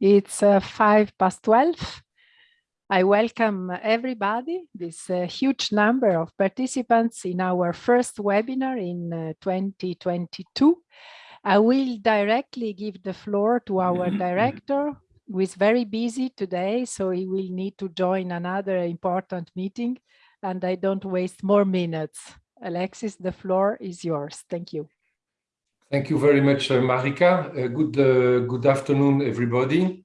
It's uh, five past 12. I welcome everybody, this uh, huge number of participants in our first webinar in uh, 2022. I will directly give the floor to our director, who is very busy today, so he will need to join another important meeting, and I don't waste more minutes. Alexis, the floor is yours. Thank you. Thank you very much, uh, Marika. Uh, good, uh, good afternoon, everybody.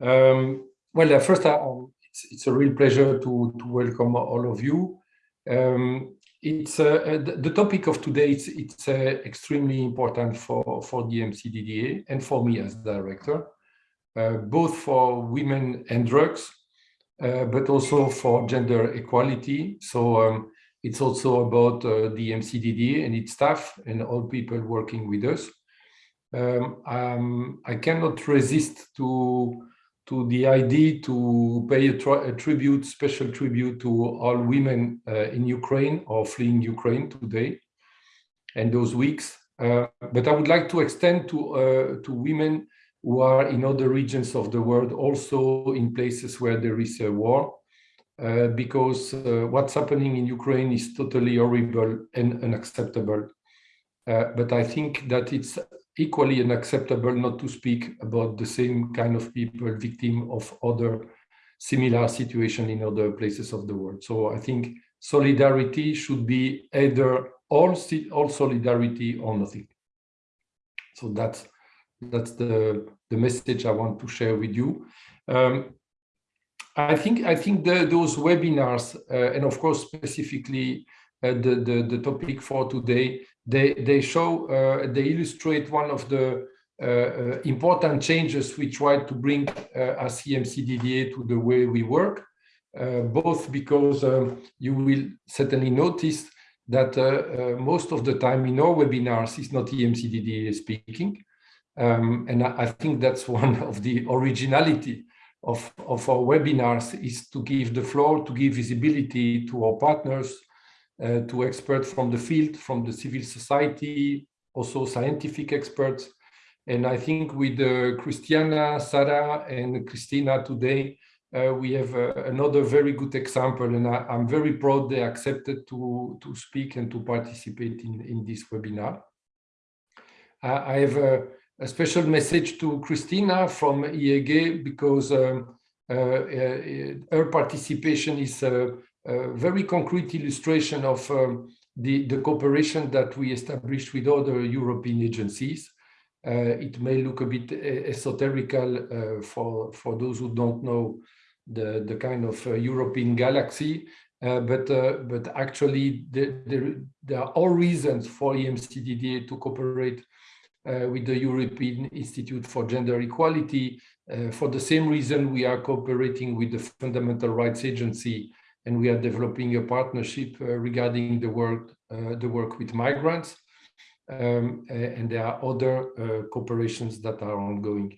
Um, well, uh, first, it's, it's, a real pleasure to, to welcome all of you. Um, it's uh, uh, the, the, topic of today. It's, it's extremely important for for the MCDDA and for me as director, both for women and drugs, but also for gender equality. So. Um, it's also about uh, the EMCDDA and its staff and all people working with us. Um, um, I cannot resist to to the idea to pay a, a tribute, special tribute to all women uh, in Ukraine or fleeing Ukraine today and those weeks. Uh, but I would like to extend to uh, to women who are in other regions of the world, also in places where there is a war, uh, because uh, what's happening in Ukraine is totally horrible and unacceptable. Uh, but I think that it's equally unacceptable not to speak about the same kind of people victim of other similar situation in other places of the world. So I think solidarity should be either all, all solidarity or nothing. So that's that's the, the message I want to share with you. Um, I think I think the, those webinars, uh, and of course specifically uh, the, the, the topic for today, they they show uh, they illustrate one of the uh, uh, important changes we try to bring uh, as EMCDDA to the way we work. both because um, you will certainly notice that most of the time in our webinars is not EMCDDA speaking, um, and I, I think that's one of the originality of, of our webinars is to give the floor, to give visibility to our partners, uh, to experts from the field, from the civil society, also scientific experts. And I think with uh, Christiana, Sarah, and Christina today, uh, we have uh, another very good example. And I, am very proud they accepted to, to speak and to participate in, in this webinar. I have uh, a special message to Christina from EIGE because um, uh, uh, her participation is a, a, very concrete illustration of um, the, the cooperation that we established with other European agencies. Uh, it may look a bit esoterical uh, for, for those who don't know the, the kind of uh, European galaxy, uh, but but actually there, there, are all reasons for EMCDDA to cooperate uh, with the European Institute for Gender Equality. Uh, for the same reason, we are cooperating with the Fundamental Rights Agency and we are developing a partnership uh, regarding the work, the work with migrants. Um, and there are other cooperations that are ongoing.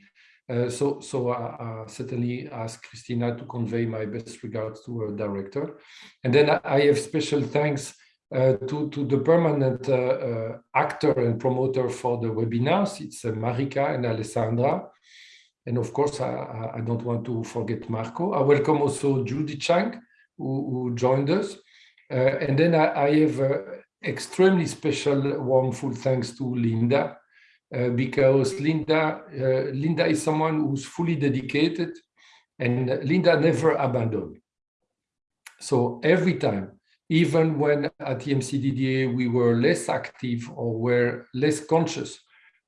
Uh, so, so I, I, certainly ask Christina to convey my best regards to her director. And then I have special thanks uh, to, to the permanent uh, uh, actor and promoter for the webinars. It's Marika and Alessandra. And of course, I, I, don't want to forget Marco. I welcome also Judy Chang, who, who joined us. and then I, I have extremely special warm full thanks to Linda, uh, because Linda, uh, Linda is someone who's fully dedicated and Linda never abandoned. So every time even when at the EMCDDA we were less active or were less conscious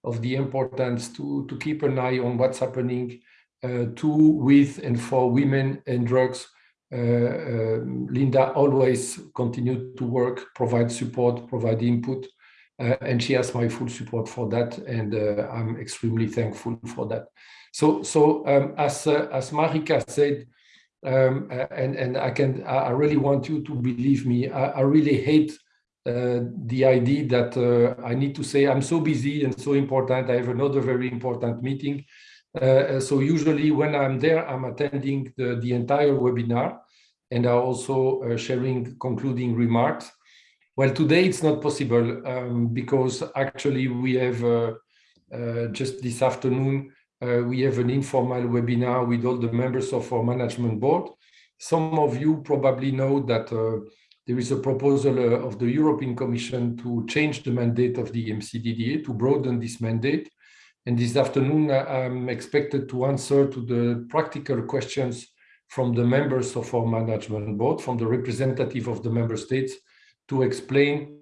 of the importance to, to keep an eye on what's happening uh, to, with, and for women and drugs. Uh, uh, Linda always continued to work, provide support, provide input, uh, and she has my full support for that, and uh, I'm extremely thankful for that. So, so um, as uh, as Marika said, um, and and I can I really want you to believe me. I, I really hate uh, the idea that uh, I need to say I'm so busy and so important. I have another very important meeting. Uh, so usually when I'm there, I'm attending the, the entire webinar and I'm also uh, sharing concluding remarks. Well, today it's not possible um, because actually we have uh, uh, just this afternoon uh, we have an informal webinar with all the members of our management board. Some of you probably know that uh, there is a proposal uh, of the European Commission to change the mandate of the MCDDA, to broaden this mandate. And this afternoon, uh, I'm expected to answer to the practical questions from the members of our management board, from the representative of the member states, to explain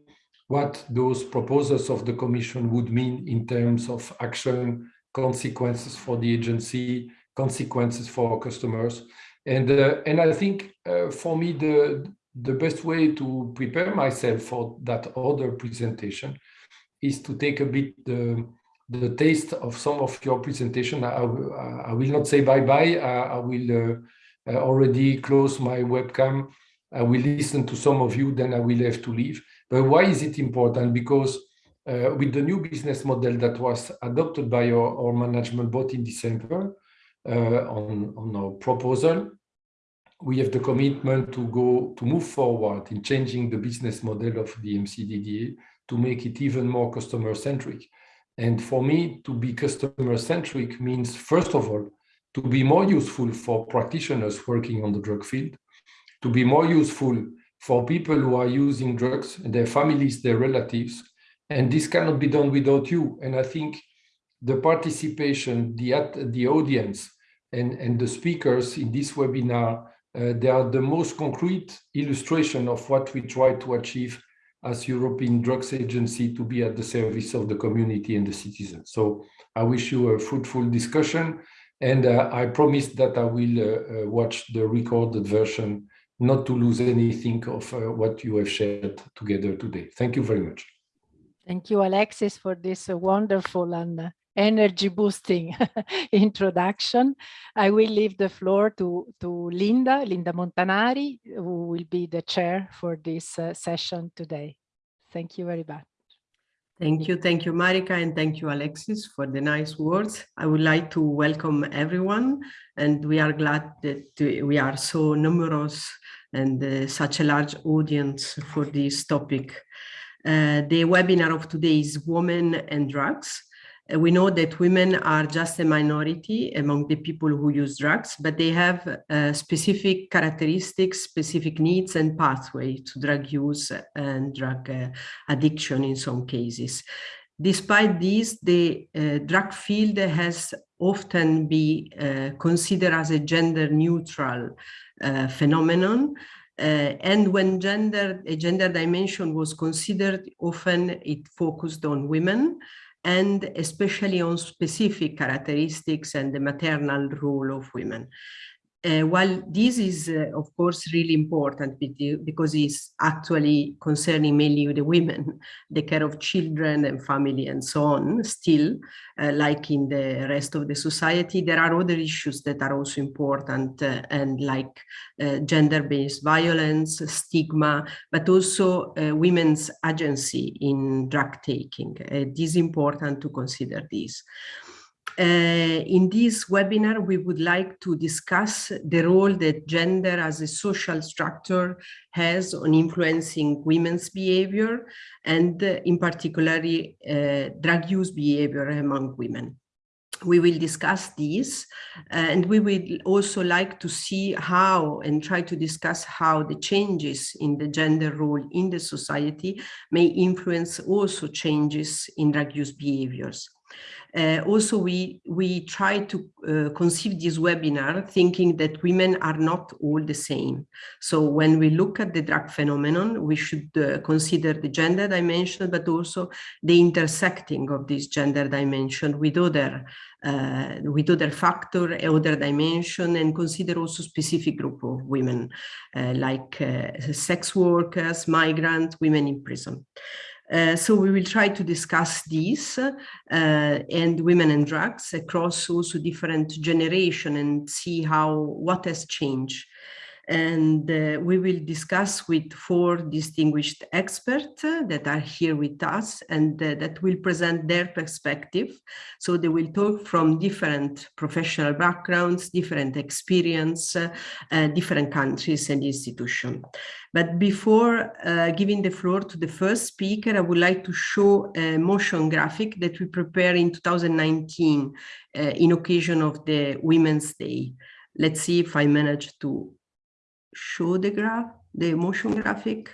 what those proposals of the Commission would mean in terms of action, consequences for the agency, consequences for customers. And, uh, and I think uh, for me, the, the best way to prepare myself for that other presentation is to take a bit the, the taste of some of your presentation. I, I will not say bye-bye. I, I, will uh, already close my webcam. I will listen to some of you, then I will have to leave. But why is it important? Because uh, with the new business model that was adopted by our, our management board in December uh, on, on our proposal, we have the commitment to go to move forward in changing the business model of the EMCDDA to make it even more customer centric. And for me, to be customer centric means, first of all, to be more useful for practitioners working on the drug field, to be more useful for people who are using drugs and their families, their relatives. And this cannot be done without you. And I think the participation, the, the audience, and, and the speakers in this webinar uh, they are the most concrete illustration of what we try to achieve as European Drugs Agency to be at the service of the community and the citizens. So I wish you a fruitful discussion and uh, I promise that I will uh, uh watch the recorded version not to lose anything of uh, what you have shared together today. Thank you very much. Thank you, Alexis, for this uh, wonderful and energy boosting introduction. I will leave the floor to, to Linda, Linda Montanari, who will be the chair for this uh, session today. Thank you very much. Thank you. Thank you, Marika, and thank you, Alexis, for the nice words. I would like to welcome everyone, and we are glad that we are so numerous and uh, such a large audience for this topic. Uh, the webinar of today is Women and Drugs, uh, we know that women are just a minority among the people who use drugs, but they have uh, specific characteristics, specific needs and pathway to drug use and drug uh, addiction in some cases. Despite this, the uh, drug field has often been considered as a gender neutral phenomenon. Uh, and when gender, a gender dimension was considered, often it focused on women, and especially on specific characteristics and the maternal role of women. Uh, while this is, uh, of course, really important because it's actually concerning mainly the women, the care of children and family and so on, still, uh, like in the rest of the society, there are other issues that are also important uh, and like uh, gender-based violence, stigma, but also uh, women's agency in drug taking. it is important to consider this. Uh, in this webinar, we would like to discuss the role that gender as a social structure has on influencing women's behavior and uh, in particular uh, drug use behavior among women. We will discuss this and we would also like to see how and try to discuss how the changes in the gender role in the society may influence also changes in drug use behaviors. Uh, also, we, we try to uh, conceive this webinar thinking that women are not all the same. So when we look at the drug phenomenon, we should uh, consider the gender dimension, but also the intersecting of this gender dimension with other uh, with other factor, other dimension, and consider also specific group of women, uh, like uh, sex workers, migrants, women in prison. Uh, so we will try to discuss this uh, and women and drugs across also different generation and see how what has changed. And uh, we will discuss with four distinguished experts uh, that are here with us and uh, that will present their perspective. So they will talk from different professional backgrounds, different experience, uh, uh, different countries and institutions. But before giving the floor to the first speaker, I would like to show a motion graphic that we prepared in 2019 in occasion of the Women's Day. Let's see if I manage to show the graph, the motion graphic.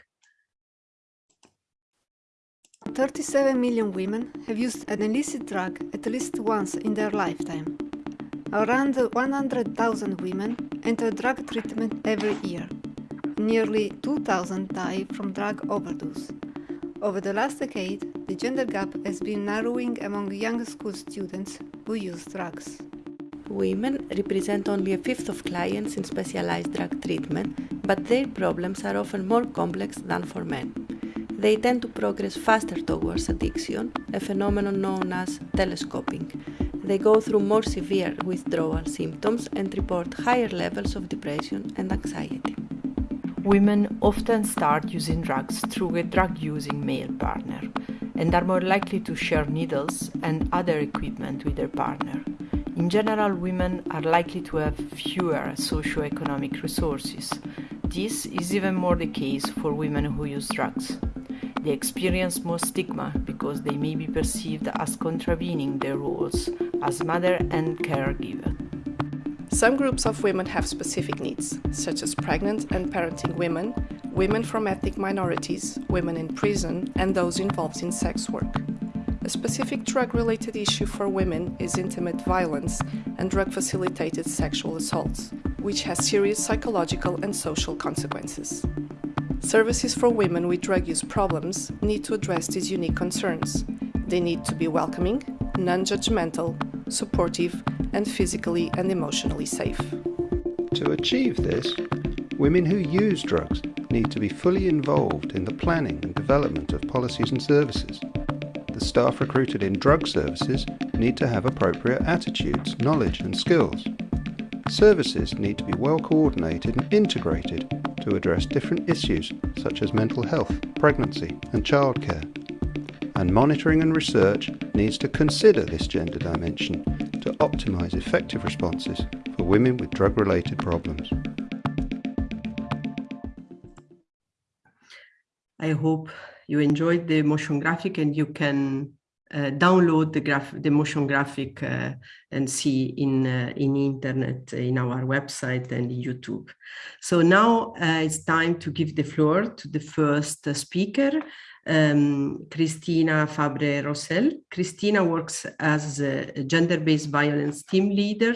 37 million women have used an illicit drug at least once in their lifetime. Around 100,000 women enter drug treatment every year. Nearly 2,000 die from drug overdose. Over the last decade, the gender gap has been narrowing among young school students who use drugs. Women represent only a fifth of clients in specialized drug treatment, but their problems are often more complex than for men. They tend to progress faster towards addiction, a phenomenon known as telescoping. They go through more severe withdrawal symptoms and report higher levels of depression and anxiety. Women often start using drugs through a drug-using male partner and are more likely to share needles and other equipment with their partner. In general, women are likely to have fewer socioeconomic resources. This is even more the case for women who use drugs. They experience more stigma because they may be perceived as contravening their roles as mother and caregiver. Some groups of women have specific needs, such as pregnant and parenting women, women from ethnic minorities, women in prison, and those involved in sex work. A specific drug-related issue for women is intimate violence and drug-facilitated sexual assaults, which has serious psychological and social consequences. Services for women with drug use problems need to address these unique concerns. They need to be welcoming, non-judgmental, supportive, and physically and emotionally safe. To achieve this, women who use drugs need to be fully involved in the planning and development of policies and services the staff recruited in drug services need to have appropriate attitudes, knowledge and skills. Services need to be well coordinated and integrated to address different issues such as mental health, pregnancy and childcare. And monitoring and research needs to consider this gender dimension to optimise effective responses for women with drug-related problems. I hope you enjoyed the motion graphic and you can uh, download the graph the motion graphic uh, and see in uh, in internet in our website and youtube so now uh, it's time to give the floor to the first speaker um, Christina Fabre Rosell. Christina works as a gender-based violence team leader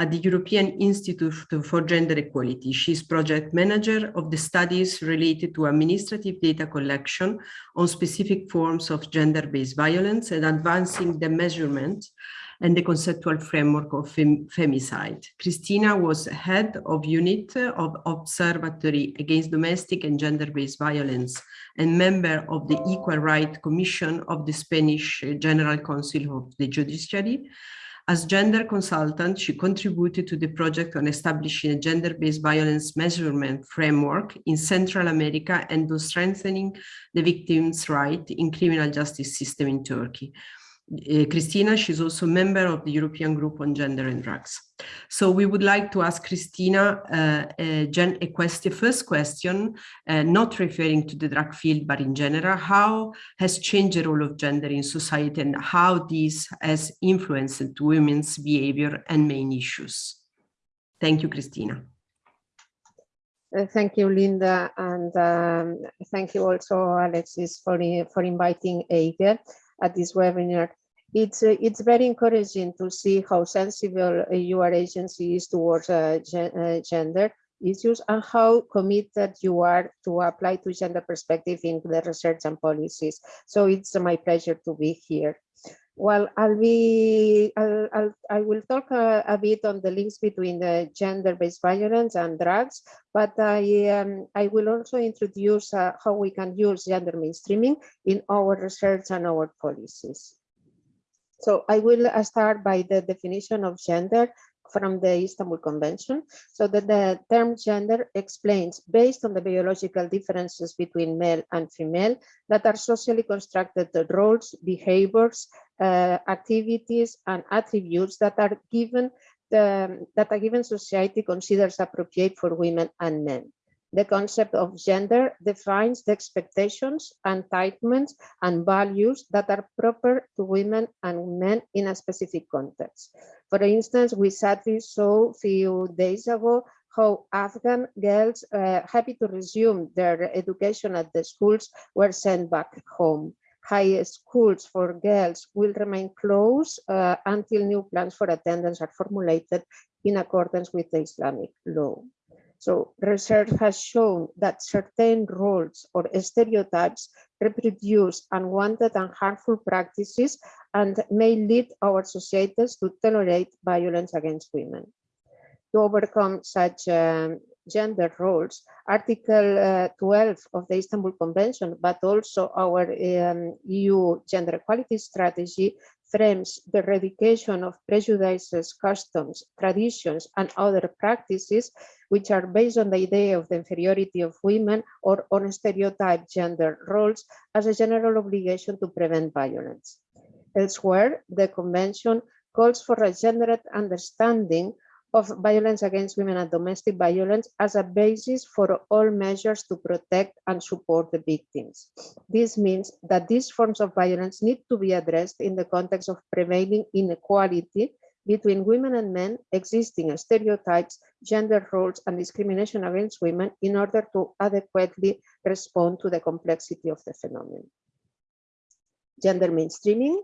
at the European Institute for Gender Equality. She's project manager of the studies related to administrative data collection on specific forms of gender-based violence and advancing the measurement and the conceptual framework of fem femicide. Christina was head of unit of Observatory Against Domestic and Gender-Based Violence and member of the Equal Rights Commission of the Spanish General Council of the Judiciary as gender consultant, she contributed to the project on establishing a gender-based violence measurement framework in Central America and to strengthening the victims' right in criminal justice system in Turkey. Uh, Christina, she's also a member of the European Group on Gender and Drugs. So we would like to ask Christina uh, a, a question, first question, uh, not referring to the drug field, but in general, how has changed the role of gender in society and how this has influenced women's behavior and main issues? Thank you, Christina. Uh, thank you, Linda, and um, thank you also, Alexis, for, for inviting EIGE at this webinar it's uh, it's very encouraging to see how sensible uh, your agency is towards uh, gen uh, gender issues and how committed you are to apply to gender perspective in the research and policies. So it's my pleasure to be here. Well, I'll be, I'll, I'll I will talk a, a, bit on the links between the gender-based violence and drugs, but I, um, I will also introduce uh, how we can use gender mainstreaming in our research and our policies. So I will uh, start by the definition of gender from the Istanbul Convention, so that the term gender explains, based on the biological differences between male and female, that are socially constructed the roles, behaviors, uh, activities, and attributes that are given the, that a given society considers appropriate for women and men. The concept of gender defines the expectations, entitlements, and values that are proper to women and men in a specific context. For instance, we sadly saw few days ago how Afghan girls uh, happy to resume their education at the schools were sent back home. High schools for girls will remain closed uh, until new plans for attendance are formulated in accordance with the Islamic law. So research has shown that certain roles or stereotypes reproduce unwanted and harmful practices and may lead our societies to tolerate violence against women. To overcome such um, gender roles, Article uh, 12 of the Istanbul Convention, but also our um, EU gender equality strategy frames the eradication of prejudices, customs, traditions, and other practices which are based on the idea of the inferiority of women or on stereotyped gender roles as a general obligation to prevent violence. Elsewhere, the convention calls for a gendered understanding of violence against women and domestic violence as a basis for all measures to protect and support the victims. This means that these forms of violence need to be addressed in the context of prevailing inequality between women and men, existing stereotypes, gender roles, and discrimination against women in order to adequately respond to the complexity of the phenomenon. Gender mainstreaming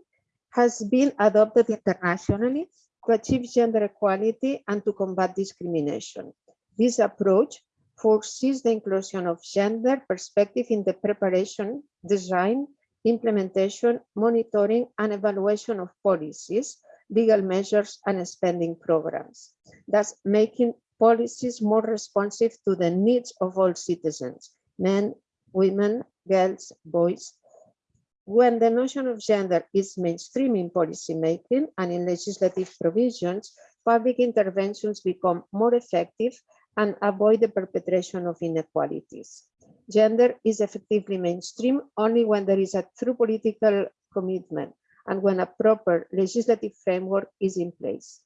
has been adopted internationally to achieve gender equality and to combat discrimination. This approach foresees the inclusion of gender perspective in the preparation, design, implementation, monitoring, and evaluation of policies, legal measures, and spending programs, thus making policies more responsive to the needs of all citizens, men, women, girls, boys, when the notion of gender is mainstream in policymaking and in legislative provisions, public interventions become more effective and avoid the perpetration of inequalities. Gender is effectively mainstream only when there is a true political commitment and when a proper legislative framework is in place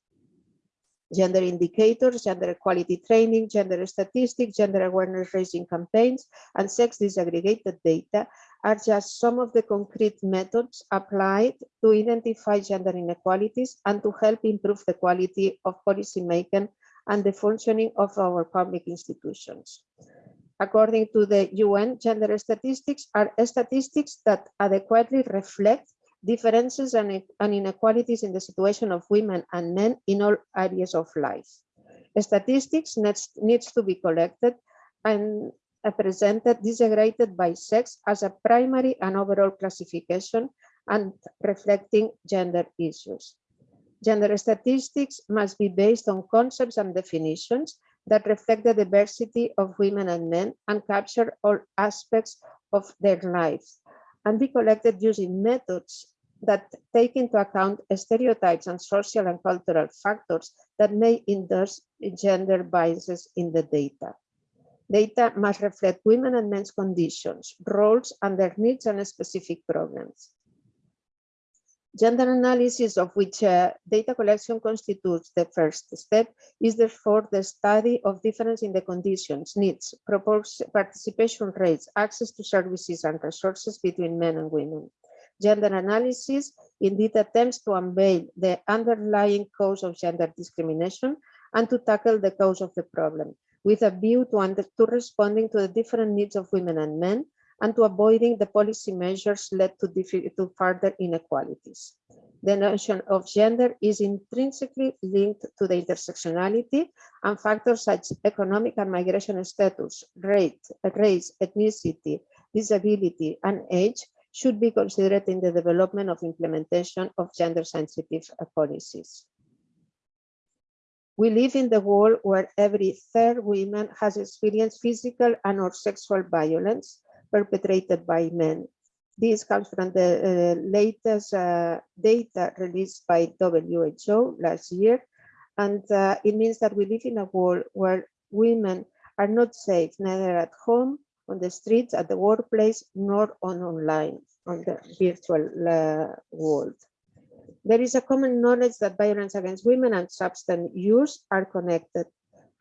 gender indicators, gender equality training, gender statistics, gender awareness raising campaigns, and sex disaggregated data are just some of the concrete methods applied to identify gender inequalities and to help improve the quality of policymaking and the functioning of our public institutions. According to the UN, gender statistics are statistics that adequately reflect differences and, inequalities in the situation of women and men in all areas of life. Statistics needs to be collected and presented disaggregated by sex as a primary and overall classification and reflecting gender issues. Gender statistics must be based on concepts and definitions that reflect the diversity of women and men and capture all aspects of their lives and be collected using methods that take into account stereotypes and social and cultural factors that may induce gender biases in the data. Data must reflect women and men's conditions, roles, and their needs and specific problems. Gender analysis, of which uh, data collection constitutes the first step, is therefore the study of difference in the conditions, needs, participation rates, access to services and resources between men and women. Gender analysis indeed attempts to unveil the underlying cause of gender discrimination and to tackle the cause of the problem, with a view to, under, to responding to the different needs of women and men and to avoiding the policy measures led to, to further inequalities. The notion of gender is intrinsically linked to the intersectionality and factors such as economic and migration status, rate, race, ethnicity, disability, and age should be considered in the development of implementation of gender sensitive policies. We live in the world where every third woman has experienced physical and or sexual violence perpetrated by men. This comes from the uh, latest uh, data released by WHO last year. And uh, it means that we live in a world where women are not safe, neither at home, on the streets, at the workplace, nor on online, on the virtual uh, world. There is a common knowledge that violence against women and substance use are connected.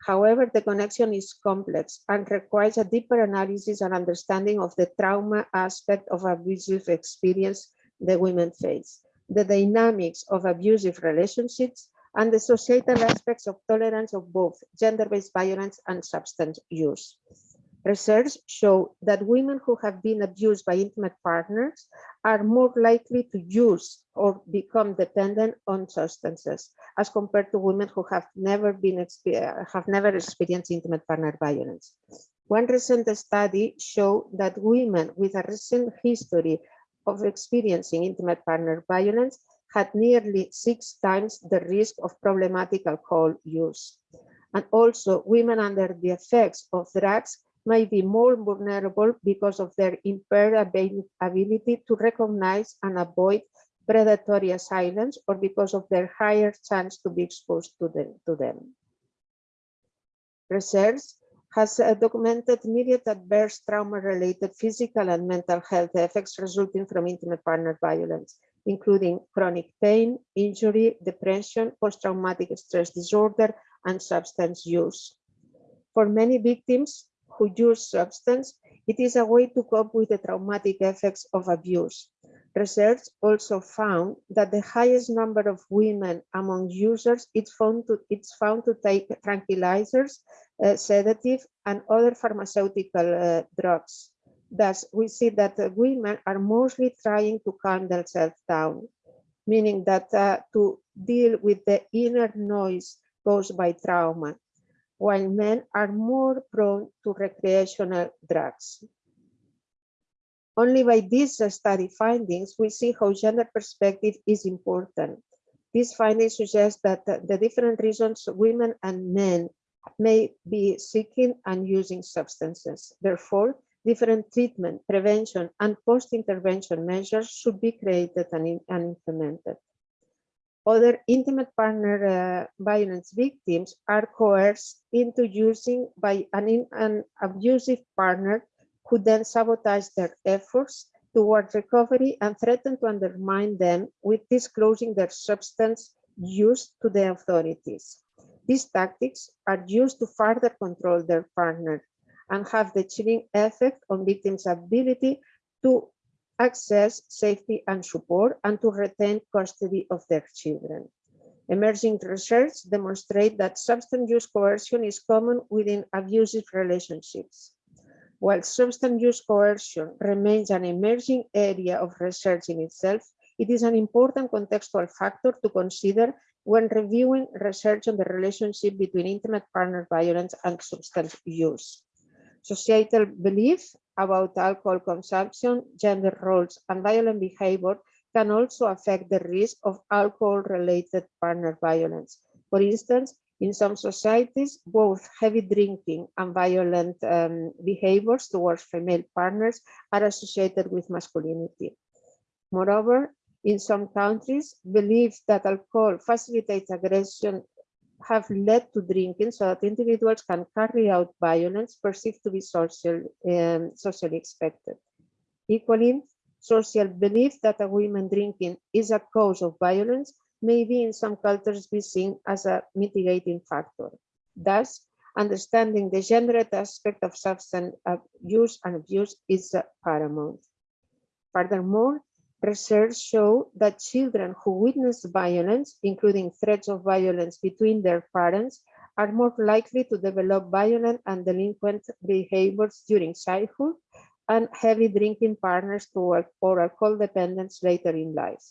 However, the connection is complex and requires a deeper analysis and understanding of the trauma aspect of abusive experience the women face, the dynamics of abusive relationships, and the societal aspects of tolerance of both gender-based violence and substance use. Research show that women who have been abused by intimate partners are more likely to use or become dependent on substances as compared to women who have never been have never experienced intimate partner violence. One recent study showed that women with a recent history of experiencing intimate partner violence had nearly six times the risk of problematic alcohol use. And also women under the effects of drugs may be more vulnerable because of their impaired ability to recognize and avoid predatory assailants or because of their higher chance to be exposed to them. To them. Research has uh, documented immediate adverse trauma-related physical and mental health effects resulting from intimate partner violence, including chronic pain, injury, depression, post-traumatic stress disorder, and substance use. For many victims, who use substance, it is a way to cope with the traumatic effects of abuse. Research also found that the highest number of women among users it's found to, it's found to take tranquilizers, uh, sedative, and other pharmaceutical uh, drugs. Thus, we see that uh, women are mostly trying to calm themselves down, meaning that uh, to deal with the inner noise caused by trauma while men are more prone to recreational drugs. Only by these study findings, we see how gender perspective is important. These findings suggest that the different reasons women and men may be seeking and using substances. Therefore, different treatment, prevention, and post-intervention measures should be created and, and implemented. Other intimate partner uh, violence victims are coerced into using by an, an abusive partner who then sabotage their efforts toward recovery and threaten to undermine them with disclosing their substance use to the authorities. These tactics are used to further control their partner and have the chilling effect on victims' ability to access safety and support, and to retain custody of their children. Emerging research demonstrate that substance use coercion is common within abusive relationships. While substance use coercion remains an emerging area of research in itself, it is an important contextual factor to consider when reviewing research on the relationship between intimate partner violence and substance use. Societal belief about alcohol consumption, gender roles, and violent behavior can also affect the risk of alcohol-related partner violence. For instance, in some societies, both heavy drinking and violent um, behaviors towards female partners are associated with masculinity. Moreover, in some countries, belief that alcohol facilitates aggression have led to drinking so that individuals can carry out violence perceived to be social, um, socially expected. Equally, social belief that a woman drinking is a cause of violence may be in some cultures be seen as a mitigating factor. Thus, understanding the gendered aspect of substance use and abuse is paramount. Furthermore, Research show that children who witness violence, including threats of violence between their parents, are more likely to develop violent and delinquent behaviors during childhood and heavy drinking partners to or alcohol dependence later in life.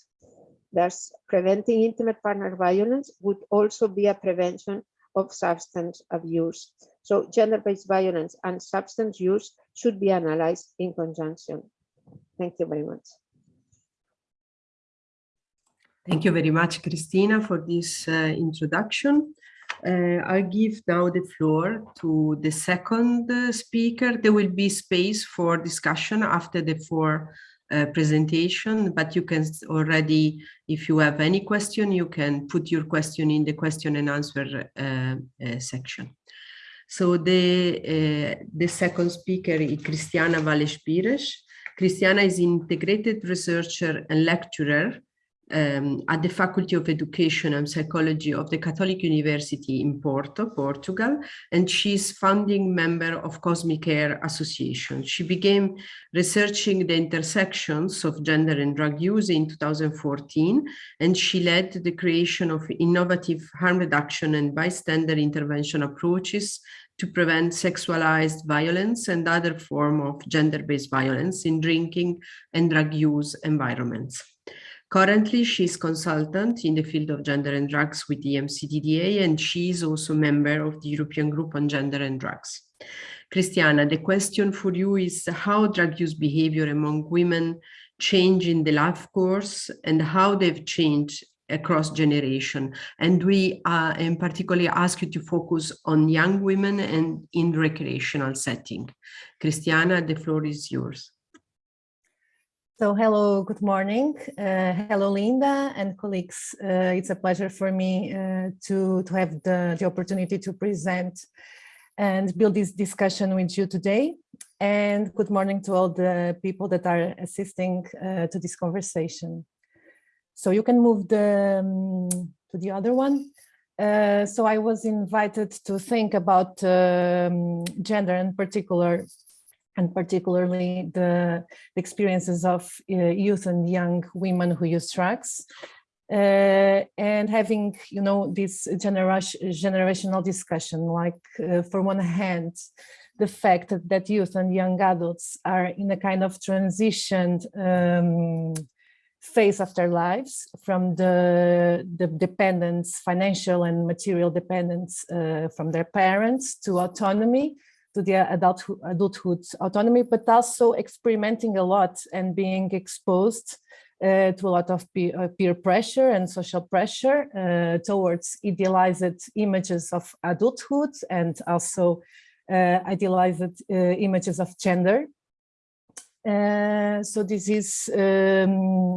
Thus, preventing intimate partner violence would also be a prevention of substance abuse. So gender-based violence and substance use should be analyzed in conjunction. Thank you very much. Thank you very much, Christina, for this uh, introduction. Uh, I'll give now the floor to the second uh, speaker. There will be space for discussion after the four uh, presentation, but you can already, if you have any question, you can put your question in the question and answer uh, uh, section. So the, uh, the second speaker is Cristiana Vale Pires. Cristiana is integrated researcher and lecturer um, at the Faculty of Education and Psychology of the Catholic University in Porto, Portugal, and she's founding member of Kosmicare Association. She began researching the intersections of gender and drug use in 2014, and she led the creation of innovative harm reduction and bystander intervention approaches to prevent sexualized violence and other form of gender-based violence in drinking and drug use environments. Currently, she's consultant in the field of gender and drugs with the EMCDDA, and she is also member of the European Group on Gender and Drugs. Christiana, the question for you is how drug use behavior among women change in the life course and how they've changed across generation. And we uh, in particular ask you to focus on young women and in recreational setting. Christiana, the floor is yours. So hello, good morning. Uh, hello, Linda and colleagues. Uh, it's a pleasure for me uh, to, to have the, the opportunity to present and build this discussion with you today. And good morning to all the people that are assisting uh, to this conversation. So you can move the, um, to the other one. Uh, so I was invited to think about um, gender in particular and particularly the, experiences of uh, youth and young women who use drugs. Uh, and having, you know, this generation, generational discussion, like uh, for one hand, the fact that, that youth and young adults are in a kind of transition um, phase of their lives from the, the dependence, financial and material dependence uh, from their parents to autonomy, to their adulthood, adulthood autonomy, but also experimenting a lot and being exposed uh, to a lot of peer, uh, peer pressure and social pressure uh, towards idealized images of adulthood and also uh, idealized uh, images of gender. Uh, so this is um,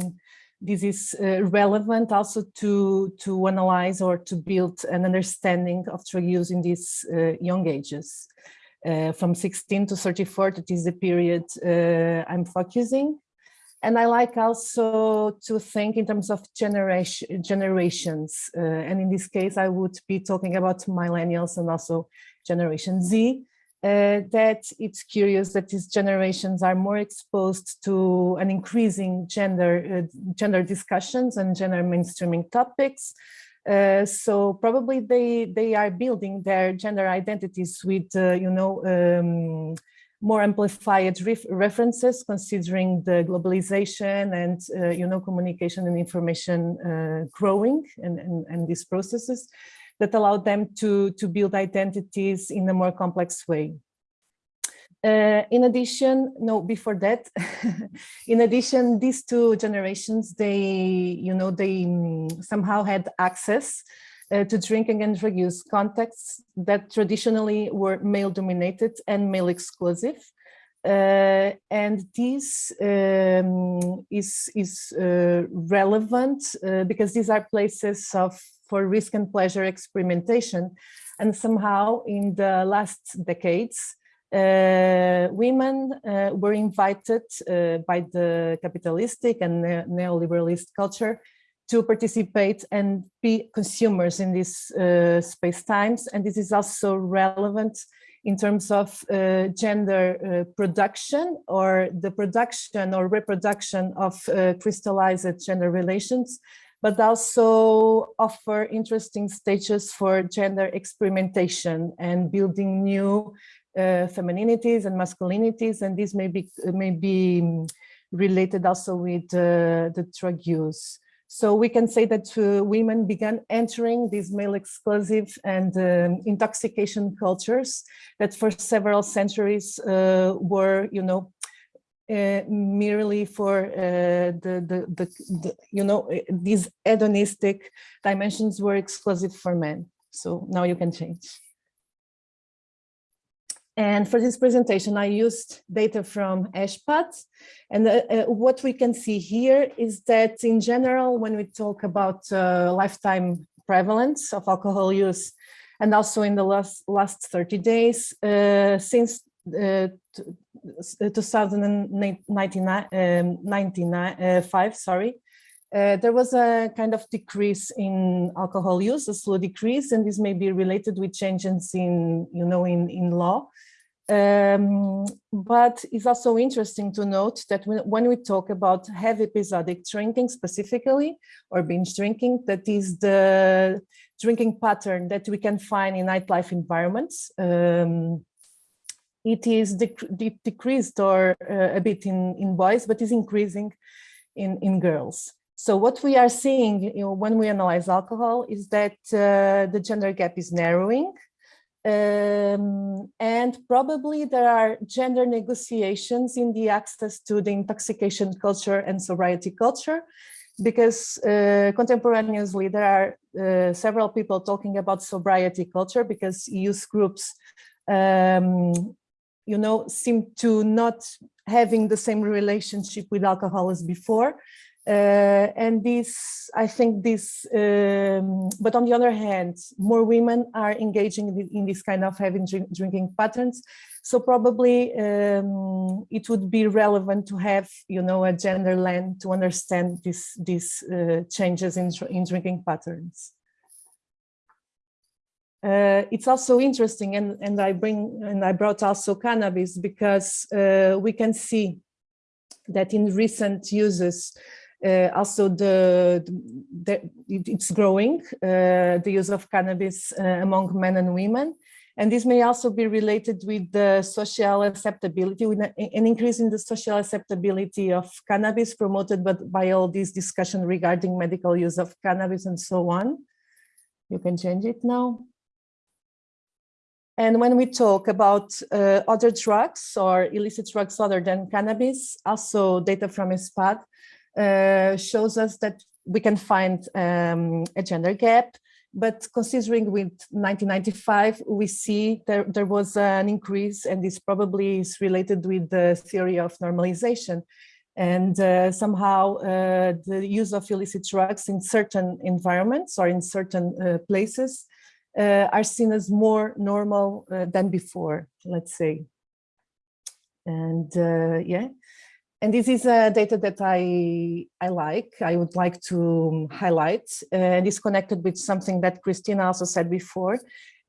this is relevant also to to analyze or to build an understanding of drug use in these young ages from 16 to 34, that is the period uh, I'm focusing. And I like also to think in terms of generation, generations. Uh, and in this case, I would be talking about millennials and also Generation Z. Uh, that it's curious that these generations are more exposed to an increasing gender uh, gender discussions and gender mainstreaming topics uh, so probably they they are building their gender identities with uh, you know um, more amplified ref references considering the globalization and uh, you know communication and information uh, growing and, and, and these processes that allow them to to build identities in a more complex way uh, in addition, no, before that, in addition, these two generations, they, you know, they um, somehow had access uh, to drinking and drug use contexts that traditionally were male dominated and male exclusive. Uh, and this um, is, is uh, relevant uh, because these are places of for risk and pleasure experimentation. And somehow in the last decades, women uh, were invited uh, by the capitalistic and neoliberalist culture to participate and be consumers in these uh, space times. And this is also relevant in terms of uh, gender uh, production or the production or reproduction of crystallized gender relations, but also offer interesting stages for gender experimentation and building new uh, femininities and masculinities, and this may be, may be um, related also with uh, the drug use. So we can say that uh, women began entering these male exclusive and um, intoxication cultures that for several centuries uh, were, you know, uh, merely for uh, the, the, the, the, you know, these hedonistic dimensions were exclusive for men. So now you can change. And for this presentation, I used data from ESPAD. And uh, uh, what we can see here is that in general, when we talk about uh, lifetime prevalence of alcohol use, and also in the last, last 30 days, uh, since uh, 2095, um, sorry, uh, there was a kind of decrease in alcohol use, a slow decrease, and this may be related with changes in, you know, in, in law. Um, but it's also interesting to note that when, when, we talk about heavy episodic drinking specifically, or binge drinking, that is the drinking pattern that we can find in nightlife environments. Um, it is dec decreased or uh, a bit in, in boys, but is increasing in, in girls. So what we are seeing you know, when we analyze alcohol is that uh, the gender gap is narrowing. Um, and probably there are gender negotiations in the access to the intoxication culture and sobriety culture, because uh, contemporaneously there are uh, several people talking about sobriety culture because youth groups, um, you know, seem to not having the same relationship with alcohol as before. Uh, and this, I think this, um, but on the other hand, more women are engaging in, this kind of having drink, drinking patterns. So probably um, it would be relevant to have, you know, a gender lens to understand this, these uh, changes in, in drinking patterns. Uh, it's also interesting, and, and I bring and I brought also cannabis because uh, we can see that in recent uses, uh, also the, the, it's growing, uh, the use of cannabis uh, among men and women. And this may also be related with the social acceptability, with an increase in the social acceptability of cannabis promoted by, by all this discussion regarding medical use of cannabis and so on. You can change it now. And when we talk about uh, other drugs or illicit drugs other than cannabis, also data from ESPAD uh, shows us that we can find um, a gender gap. But considering with 1995, we see there, there was an increase, and this probably is related with the theory of normalization. And uh, somehow uh, the use of illicit drugs in certain environments or in certain uh, places uh, are seen as more normal uh, than before, let's say. And yeah, and this is a data that I, I like, I would like to highlight, and is connected with something that Christina also said before,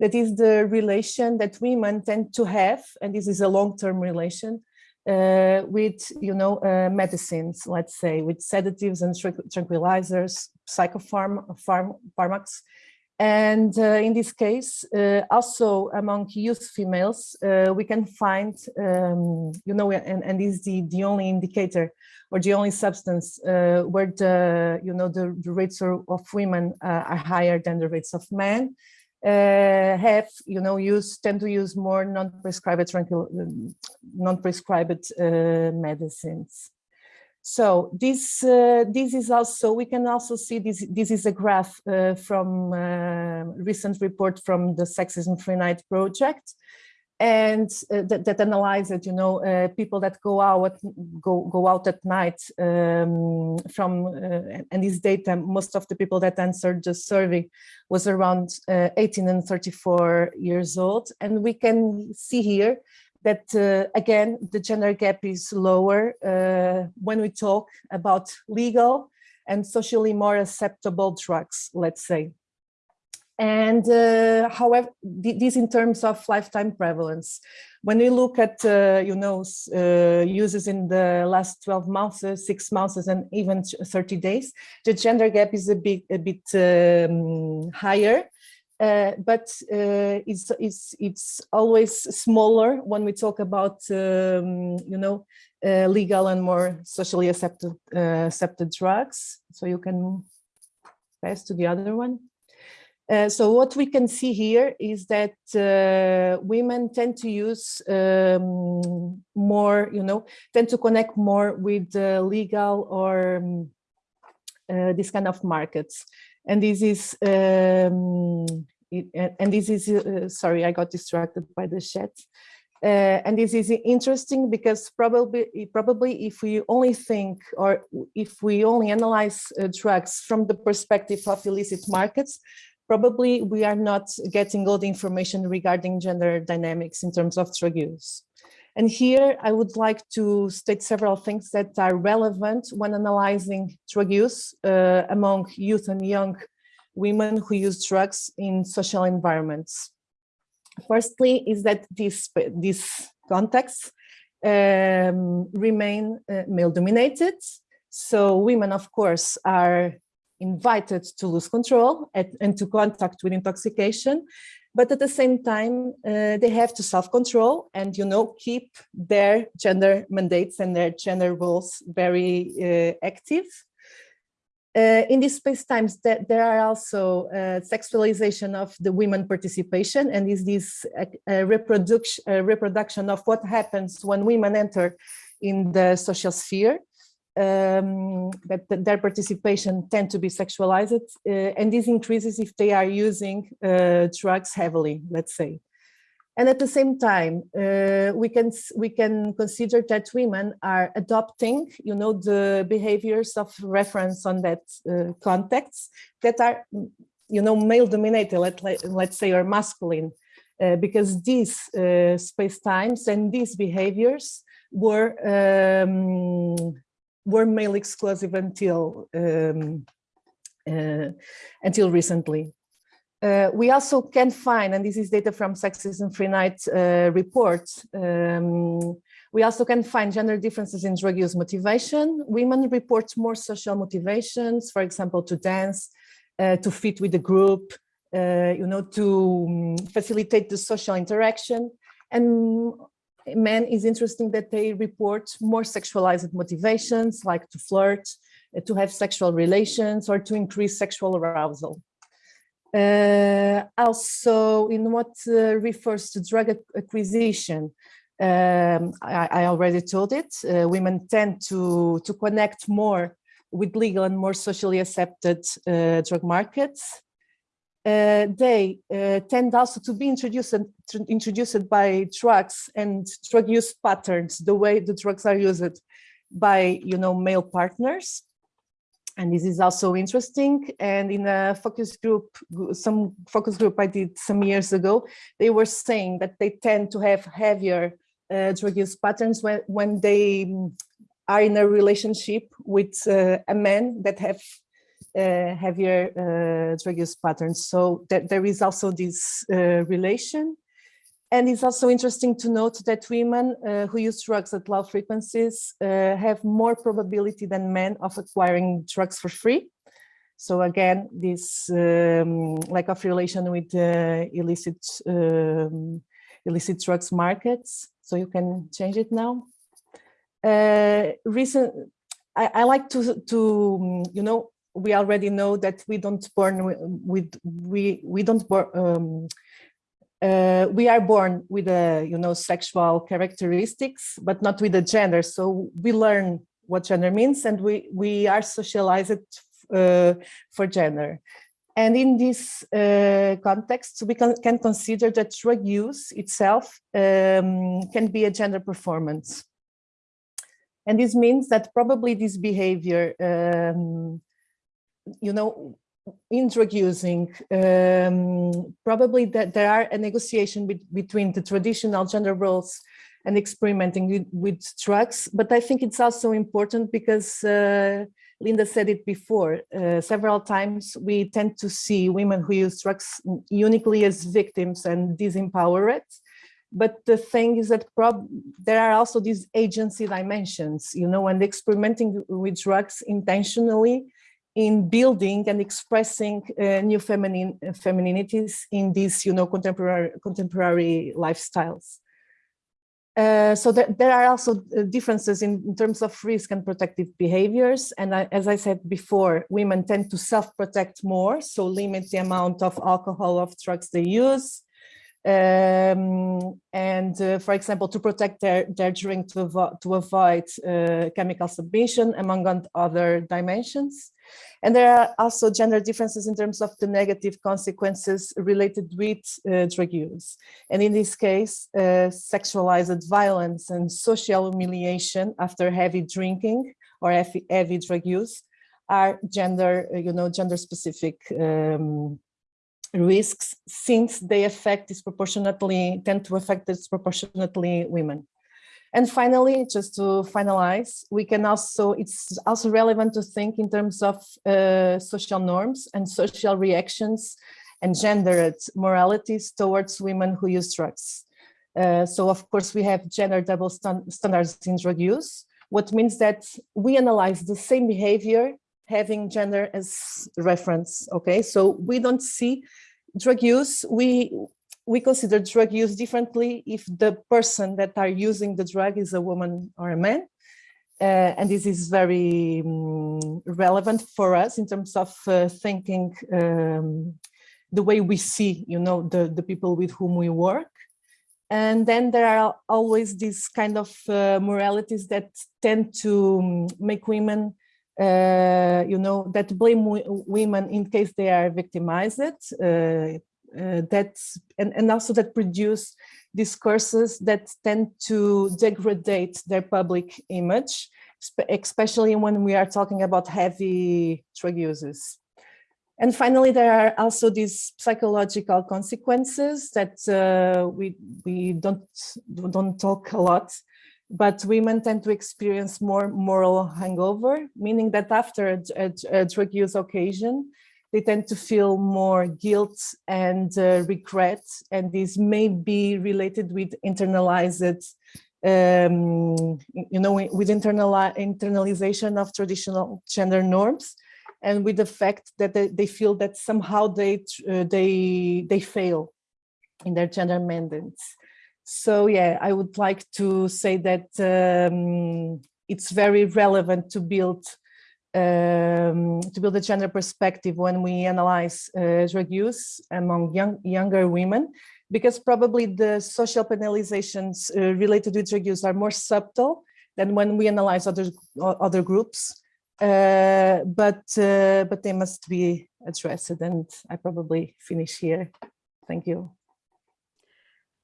that is the relation that women tend to have, and this is a long-term relation, uh, with, you know, uh, medicines, let's say, with sedatives and tranquilizers, psychopharm psychopharmacs, and uh, in this case, uh, also among youth females, uh, we can find, um, you know, and, and is the, the only indicator or the only substance uh, where the, you know, the, the rates of women uh, are higher than the rates of men, uh, have, you know, use, tend to use more non-prescribed non-prescribed medicines. So this uh, this is also we can also see this this is a graph uh, from uh, recent report from the Sexism Free Night project, and uh, that, that analyzes you know uh, people that go out go go out at night um, from uh, and this data most of the people that answered the survey was around 18 and 34 years old, and we can see here that uh, again, the gender gap is lower uh, when we talk about legal and socially more acceptable drugs, let's say. And uh, however, this in terms of lifetime prevalence. When we look at, uh, you know, uh, uses in the last 12 months, uh, six months, and even 30 days, the gender gap is a bit, a bit um, higher. Uh, but uh, it's, it's, it's always smaller when we talk about, um, you know, uh, legal and more socially accepted, uh, accepted drugs. So you can pass to the other one. Uh, so what we can see here is that uh, women tend to use um, more, you know, tend to connect more with legal or um, this kind of markets and this is um, it, and this is uh, sorry i got distracted by the chat Uh, and this is interesting because probably, probably if we only think or if we only analyze uh, drugs from the perspective of illicit markets, probably we are not getting all the information regarding gender dynamics in terms of drug use. And here I would like to state several things that are relevant when analyzing drug use uh, among youth and young women who use drugs in social environments. Firstly, is that this, this context um, remain uh, male dominated. So women, of course, are invited to lose control at, and to contact with intoxication. But at the same time, uh, they have to self-control and, you know, keep their gender mandates and their gender roles very uh, active. Uh, in these space times, there are also uh, sexualization of the women participation, and is this a, reproduction, reproduction of what happens when women enter in the social sphere. Um, that, their participation tend to be sexualized, uh, and this increases if they are using uh, drugs heavily, let's say. And at the same time, uh, we can we can consider that women are adopting, you know, the behaviors of reference on that uh, context that are, you know, male dominated, let, let, let's say, or masculine, uh, because these uh, space times and these behaviors were um, were male exclusive until um, uh, until recently. Uh, we also can find, and this is data from Sexism Free Night uh, report, um, we also can find gender differences in drug use motivation. Women report more social motivations, for example, to dance, uh, to fit with the group, uh, you know, to um, facilitate the social interaction. And men is interesting that they report more sexualized motivations, like to flirt, uh, to have sexual relations, or to increase sexual arousal. Uh, also, in what uh, refers to drug acquisition, um, I, I, already told it, uh, women tend to, to connect more with legal and more socially accepted uh, drug markets. Uh, they tend also to be introduced, introduced by drugs and drug use patterns, the way the drugs are used by, you know, male partners and this is also interesting. And in a focus group, some focus group I did some years ago, they were saying that they tend to have heavier uh, drug use patterns when, when they are in a relationship with uh, a man that have uh, heavier uh, drug use patterns. So that there is also this uh, relation. And it's also interesting to note that women uh, who use drugs at low frequencies uh, have more probability than men of acquiring drugs for free. So again, this um, lack of relation with uh, illicit um, illicit drugs markets. So you can change it now. Uh, recent, I, I, like to to you know we already know that we don't born with we we don't born um, uh, we are born with a you know sexual characteristics but not with a gender. So we learn what gender means and we we are socialized uh, for gender. And in this uh, context we can, can, consider that drug use itself um, can be a gender performance. And this means that probably this behavior um, you know in drug using, um, probably that there are a negotiation be between the traditional gender roles and experimenting with, with, drugs. But I think it's also important because uh, Linda said it before, uh, several times we tend to see women who use drugs uniquely as victims and disempowered. But the thing is that there are also these agency dimensions, you know, and experimenting with drugs intentionally in building and expressing uh, new feminine uh, femininities in these, you know, contemporary contemporary lifestyles. Uh, so that there are also uh, differences in, in, terms of risk and protective behaviors. And I, as I said before, women tend to self-protect more, so limit the amount of alcohol of drugs they use. Um, and uh, for example, to protect their, their drink to, avo to avoid uh, chemical submission, among other dimensions. And there are also gender differences in terms of the negative consequences related with uh, drug use. And in this case, uh, sexualized violence and social humiliation after heavy drinking or heavy, heavy drug use are gender, uh, you know, gender specific um, risks since they affect disproportionately, tend to affect disproportionately women. And finally, just to finalize, we can also, it's also relevant to think in terms of uh, social norms and social reactions and gendered moralities towards women who use drugs. Uh, so of course, we have gender double stand standards in drug use, what means that we analyze the same behavior having gender as reference, okay? So we don't see drug use, we we consider drug use differently if the person that are using the drug is a woman or a man. Uh, and this is very um, relevant for us in terms of uh, thinking um, the way we see, you know, the, the people with whom we work. And then there are always these kind of uh, moralities that tend to um, make women, uh, you know, that blame women in case they are victimized, uh, uh, that and, and also that produce discourses that tend to degrade their public image, especially when we are talking about heavy drug uses. And finally, there are also these psychological consequences that uh, we we don't don't talk a lot, but women tend to experience more moral hangover, meaning that after a, a, a drug use occasion, they tend to feel more guilt and uh, regret, and this may be related with internalized, um, you know, with internal internalization of traditional gender norms, and with the fact that they, they feel that somehow they uh, they they fail in their gender mandates. So yeah, I would like to say that um, it's very relevant to build um, to build a gender perspective when we analyze uh, drug use among young, younger women, because probably the social penalizations uh, related to drug use are more subtle than when we analyze other other groups. Uh, but uh, but they must be addressed, and I probably finish here. Thank you.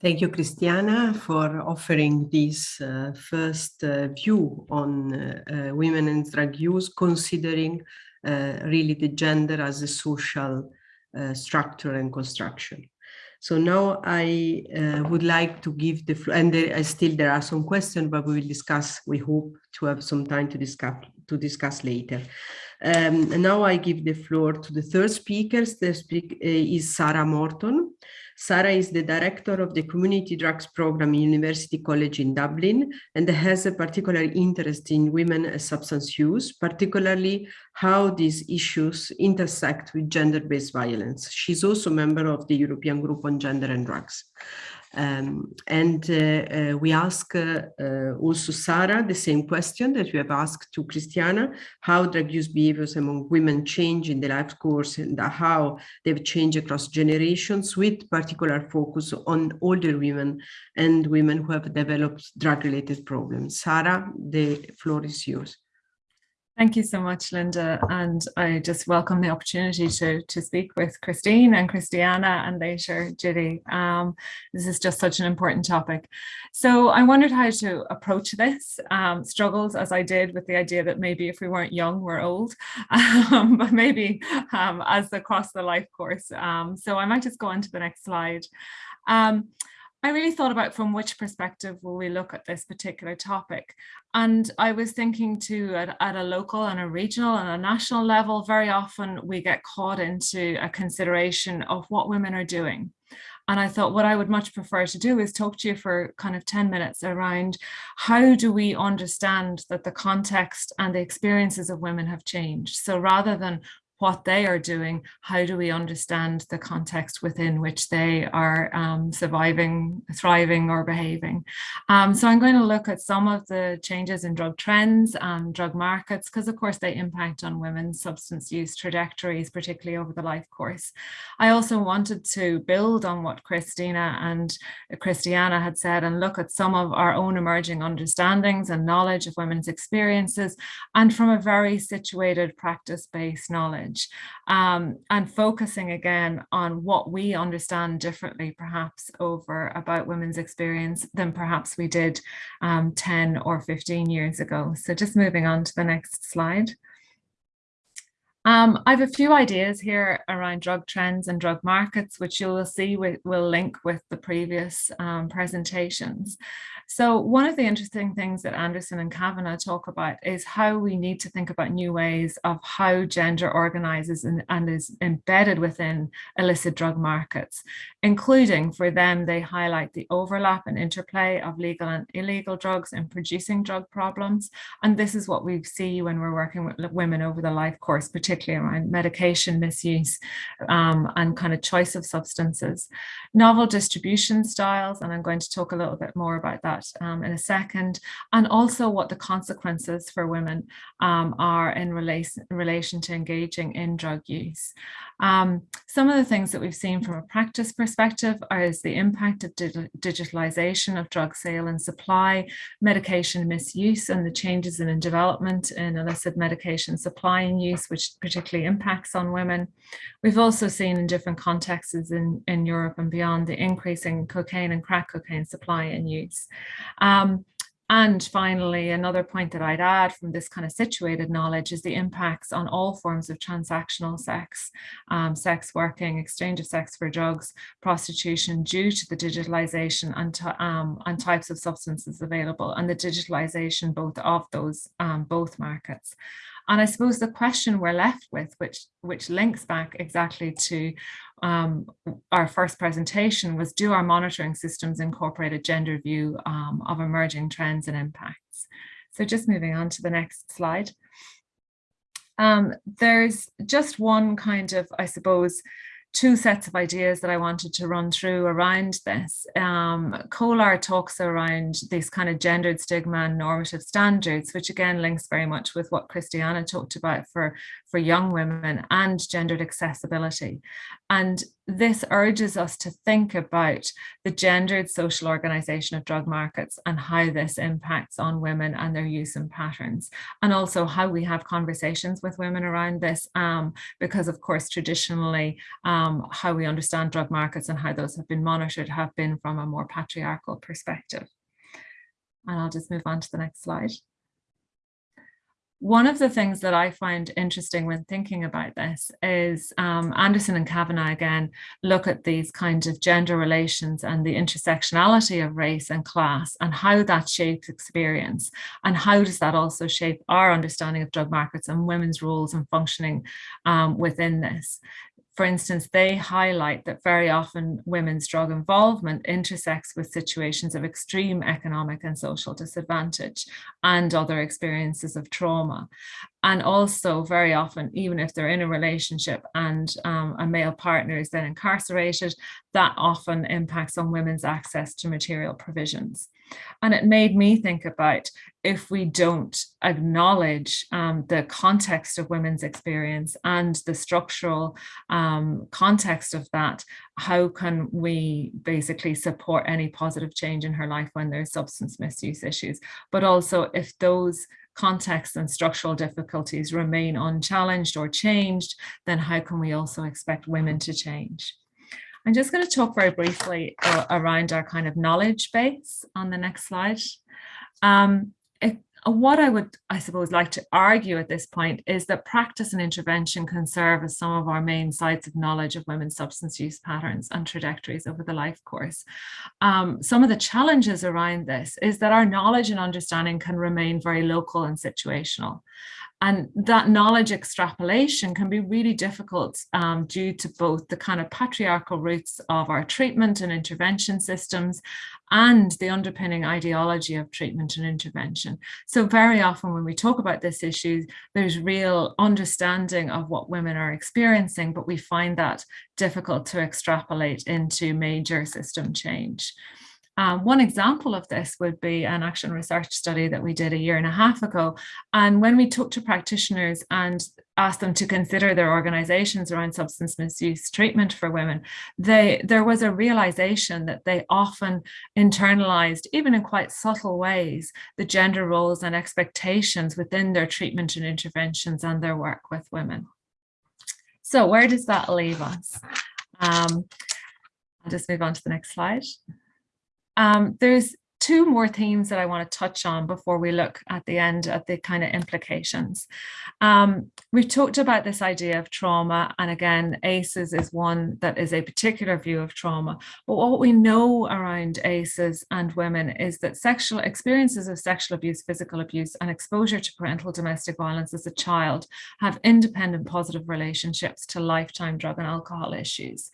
Thank you, Christiana, for offering this uh, first uh, view on uh, uh women and drug use, considering uh, really the gender as a social uh, structure and construction. So now I would like to give the floor, and there, still there are some questions, but we will discuss, we hope to have some time to discuss, to discuss later. Um, and now I give the floor to the third speaker. The speaker is Sarah Morton. Sarah is the director of the Community Drugs Program in University College in Dublin and has a particular interest in women substance use, particularly how these issues intersect with gender-based violence. She's also a member of the European Group on Gender and Drugs. Um, and uh, uh, we ask uh, uh, also Sarah the same question that we have asked to Christiana, how drug use behaviors among women change in the life course and how they've changed across generations with particular focus on older women and women who have developed drug-related problems. Sarah, the floor is yours. Thank you so much, Linda. And I just welcome the opportunity to, to speak with Christine and Christiana and later Judy. Um, this is just such an important topic. So I wondered how to approach this, um, struggles as I did with the idea that maybe if we weren't young, we're old, um, but maybe um, as across the life course. Um, so I might just go on to the next slide. I really thought about from which perspective will we look at this particular topic. And I was thinking too at, at, a local and a regional and a national level, very often we get caught into a consideration of what women are doing. And I thought what I would much prefer to do is talk to you for kind of 10 minutes around how do we understand that the context and the experiences of women have changed. So rather than what they are doing, how do we understand the context within which they are um, surviving, thriving or behaving. Um, so I'm going to look at some of the changes in drug trends and drug markets, because of course they impact on women's substance use trajectories, particularly over the life course. I also wanted to build on what Christina and Christiana had said and look at some of our own emerging understandings and knowledge of women's experiences and from a very situated practice-based knowledge knowledge um, and focusing again on what we understand differently perhaps over about women's experience than perhaps we did um, 10 or 15 years ago. So just moving on to the next slide. Um, I have a few ideas here around drug trends and drug markets, which you will see we, will link with the previous um, presentations. So one of the interesting things that Anderson and Kavanaugh talk about is how we need to think about new ways of how gender organizes and, and is embedded within illicit drug markets, including for them, they highlight the overlap and interplay of legal and illegal drugs in producing drug problems. And this is what we see when we're working with women over the life course, particularly around medication misuse um, and kind of choice of substances. Novel distribution styles, and I'm going to talk a little bit more about that um, in a second, and also what the consequences for women um, are in relation, relation to engaging in drug use. Um, some of the things that we've seen from a practice perspective are is the impact of digitalization of drug sale and supply, medication misuse, and the changes in, in development in illicit medication supply and use, which particularly impacts on women. We've also seen in different contexts in, in Europe and beyond the increasing cocaine and crack cocaine supply and use. Um, and finally, another point that I'd add from this kind of situated knowledge is the impacts on all forms of transactional sex, um, sex working, exchange of sex for drugs, prostitution due to the digitalization and, um, and types of substances available and the digitalization both of those um, both markets. And I suppose the question we're left with, which, which links back exactly to um, our first presentation was do our monitoring systems incorporate a gender view um, of emerging trends and impacts? So just moving on to the next slide. Um, there's just one kind of, I suppose, two sets of ideas that I wanted to run through around this. Um, Kolar talks around these kind of gendered stigma and normative standards, which again links very much with what Christiana talked about for, for young women and gendered accessibility. And this urges us to think about the gendered social organization of drug markets and how this impacts on women and their use and patterns, and also how we have conversations with women around this, um, because of course, traditionally, um, how we understand drug markets and how those have been monitored have been from a more patriarchal perspective. And I'll just move on to the next slide one of the things that I find interesting when thinking about this is um, Anderson and Kavanaugh again look at these kinds of gender relations and the intersectionality of race and class and how that shapes experience and how does that also shape our understanding of drug markets and women's roles and functioning um, within this for instance, they highlight that very often women's drug involvement intersects with situations of extreme economic and social disadvantage and other experiences of trauma. And also very often, even if they're in a relationship and um, a male partner is then incarcerated, that often impacts on women's access to material provisions. And it made me think about if we don't acknowledge um, the context of women's experience and the structural um, context of that, how can we basically support any positive change in her life when there's substance misuse issues? But also if those contexts and structural difficulties remain unchallenged or changed, then how can we also expect women to change? I'm just going to talk very briefly uh, around our kind of knowledge base on the next slide. Um, uh, what I would, I suppose, like to argue at this point is that practice and intervention can serve as some of our main sites of knowledge of women's substance use patterns and trajectories over the life course. Um, some of the challenges around this is that our knowledge and understanding can remain very local and situational. And that knowledge extrapolation can be really difficult um, due to both the kind of patriarchal roots of our treatment and intervention systems and the underpinning ideology of treatment and intervention. So very often when we talk about this issue, there's real understanding of what women are experiencing, but we find that difficult to extrapolate into major system change. Um, one example of this would be an action research study that we did a year and a half ago. And when we talked to practitioners and asked them to consider their organizations around substance misuse treatment for women, they, there was a realization that they often internalized, even in quite subtle ways, the gender roles and expectations within their treatment and interventions and their work with women. So where does that leave us? Um, I'll just move on to the next slide. Um, there's two more themes that I want to touch on before we look at the end at the kind of implications. Um, we've talked about this idea of trauma, and again, ACEs is one that is a particular view of trauma. But what we know around ACEs and women is that sexual experiences of sexual abuse, physical abuse, and exposure to parental domestic violence as a child have independent positive relationships to lifetime drug and alcohol issues.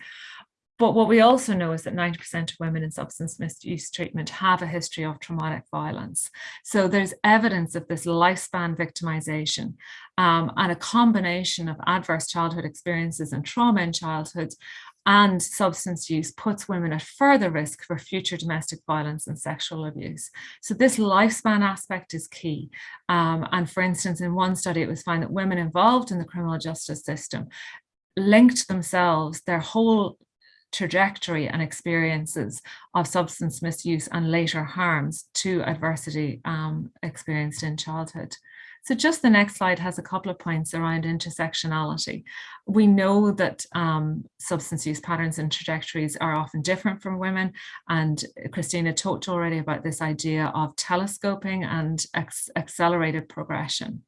But what we also know is that 90% of women in substance misuse treatment have a history of traumatic violence. So there's evidence of this lifespan victimization um, and a combination of adverse childhood experiences and trauma in childhood and substance use puts women at further risk for future domestic violence and sexual abuse. So this lifespan aspect is key. Um, and for instance, in one study, it was found that women involved in the criminal justice system linked themselves, their whole trajectory and experiences of substance misuse and later harms to adversity um, experienced in childhood. So just the next slide has a couple of points around intersectionality. We know that um, substance use patterns and trajectories are often different from women. And Christina talked already about this idea of telescoping and accelerated progression.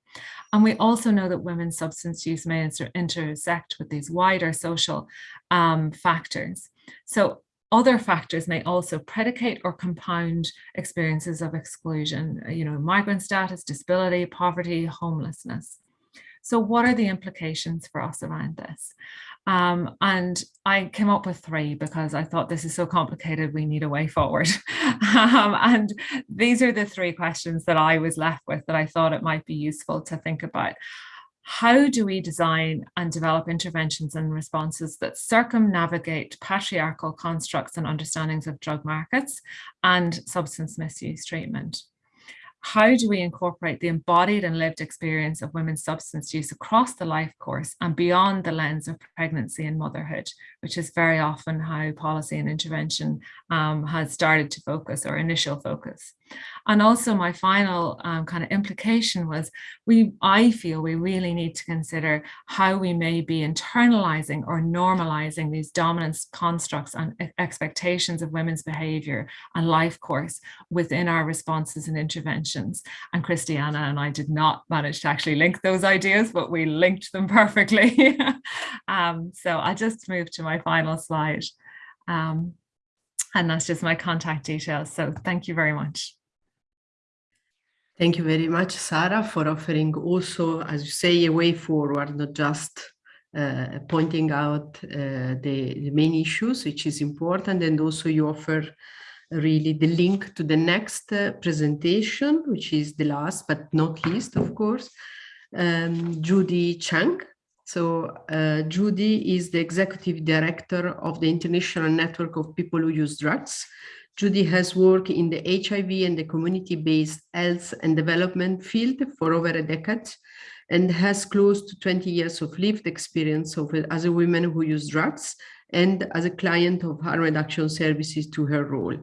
And we also know that women's substance use may inter intersect with these wider social um, factors. So other factors may also predicate or compound experiences of exclusion, you know, migrant status, disability, poverty, homelessness. So what are the implications for us around this? Um, and I came up with three because I thought this is so complicated, we need a way forward. um, and these are the three questions that I was left with that I thought it might be useful to think about how do we design and develop interventions and responses that circumnavigate patriarchal constructs and understandings of drug markets and substance misuse treatment? how do we incorporate the embodied and lived experience of women's substance use across the life course and beyond the lens of pregnancy and motherhood, which is very often how policy and intervention um, has started to focus or initial focus. And also my final um, kind of implication was we, I feel we really need to consider how we may be internalizing or normalizing these dominance constructs and expectations of women's behavior and life course within our responses and interventions. And Christiana and I did not manage to actually link those ideas, but we linked them perfectly. um, so I'll just move to my final slide. Um, and that's just my contact details. So thank you very much. Thank you very much, Sarah, for offering also, as you say, a way forward, not just uh, pointing out uh, the, the, main issues, which is important, and also you offer really the link to the next uh, presentation, which is the last but not least, of course, um, Judy Chang. So uh, Judy is the executive director of the International Network of People Who Use Drugs, Judy has worked in the HIV and the community-based health and development field for over a decade and has close to 20 years of lived experience of, as a woman who use drugs and as a client of harm reduction services to her role.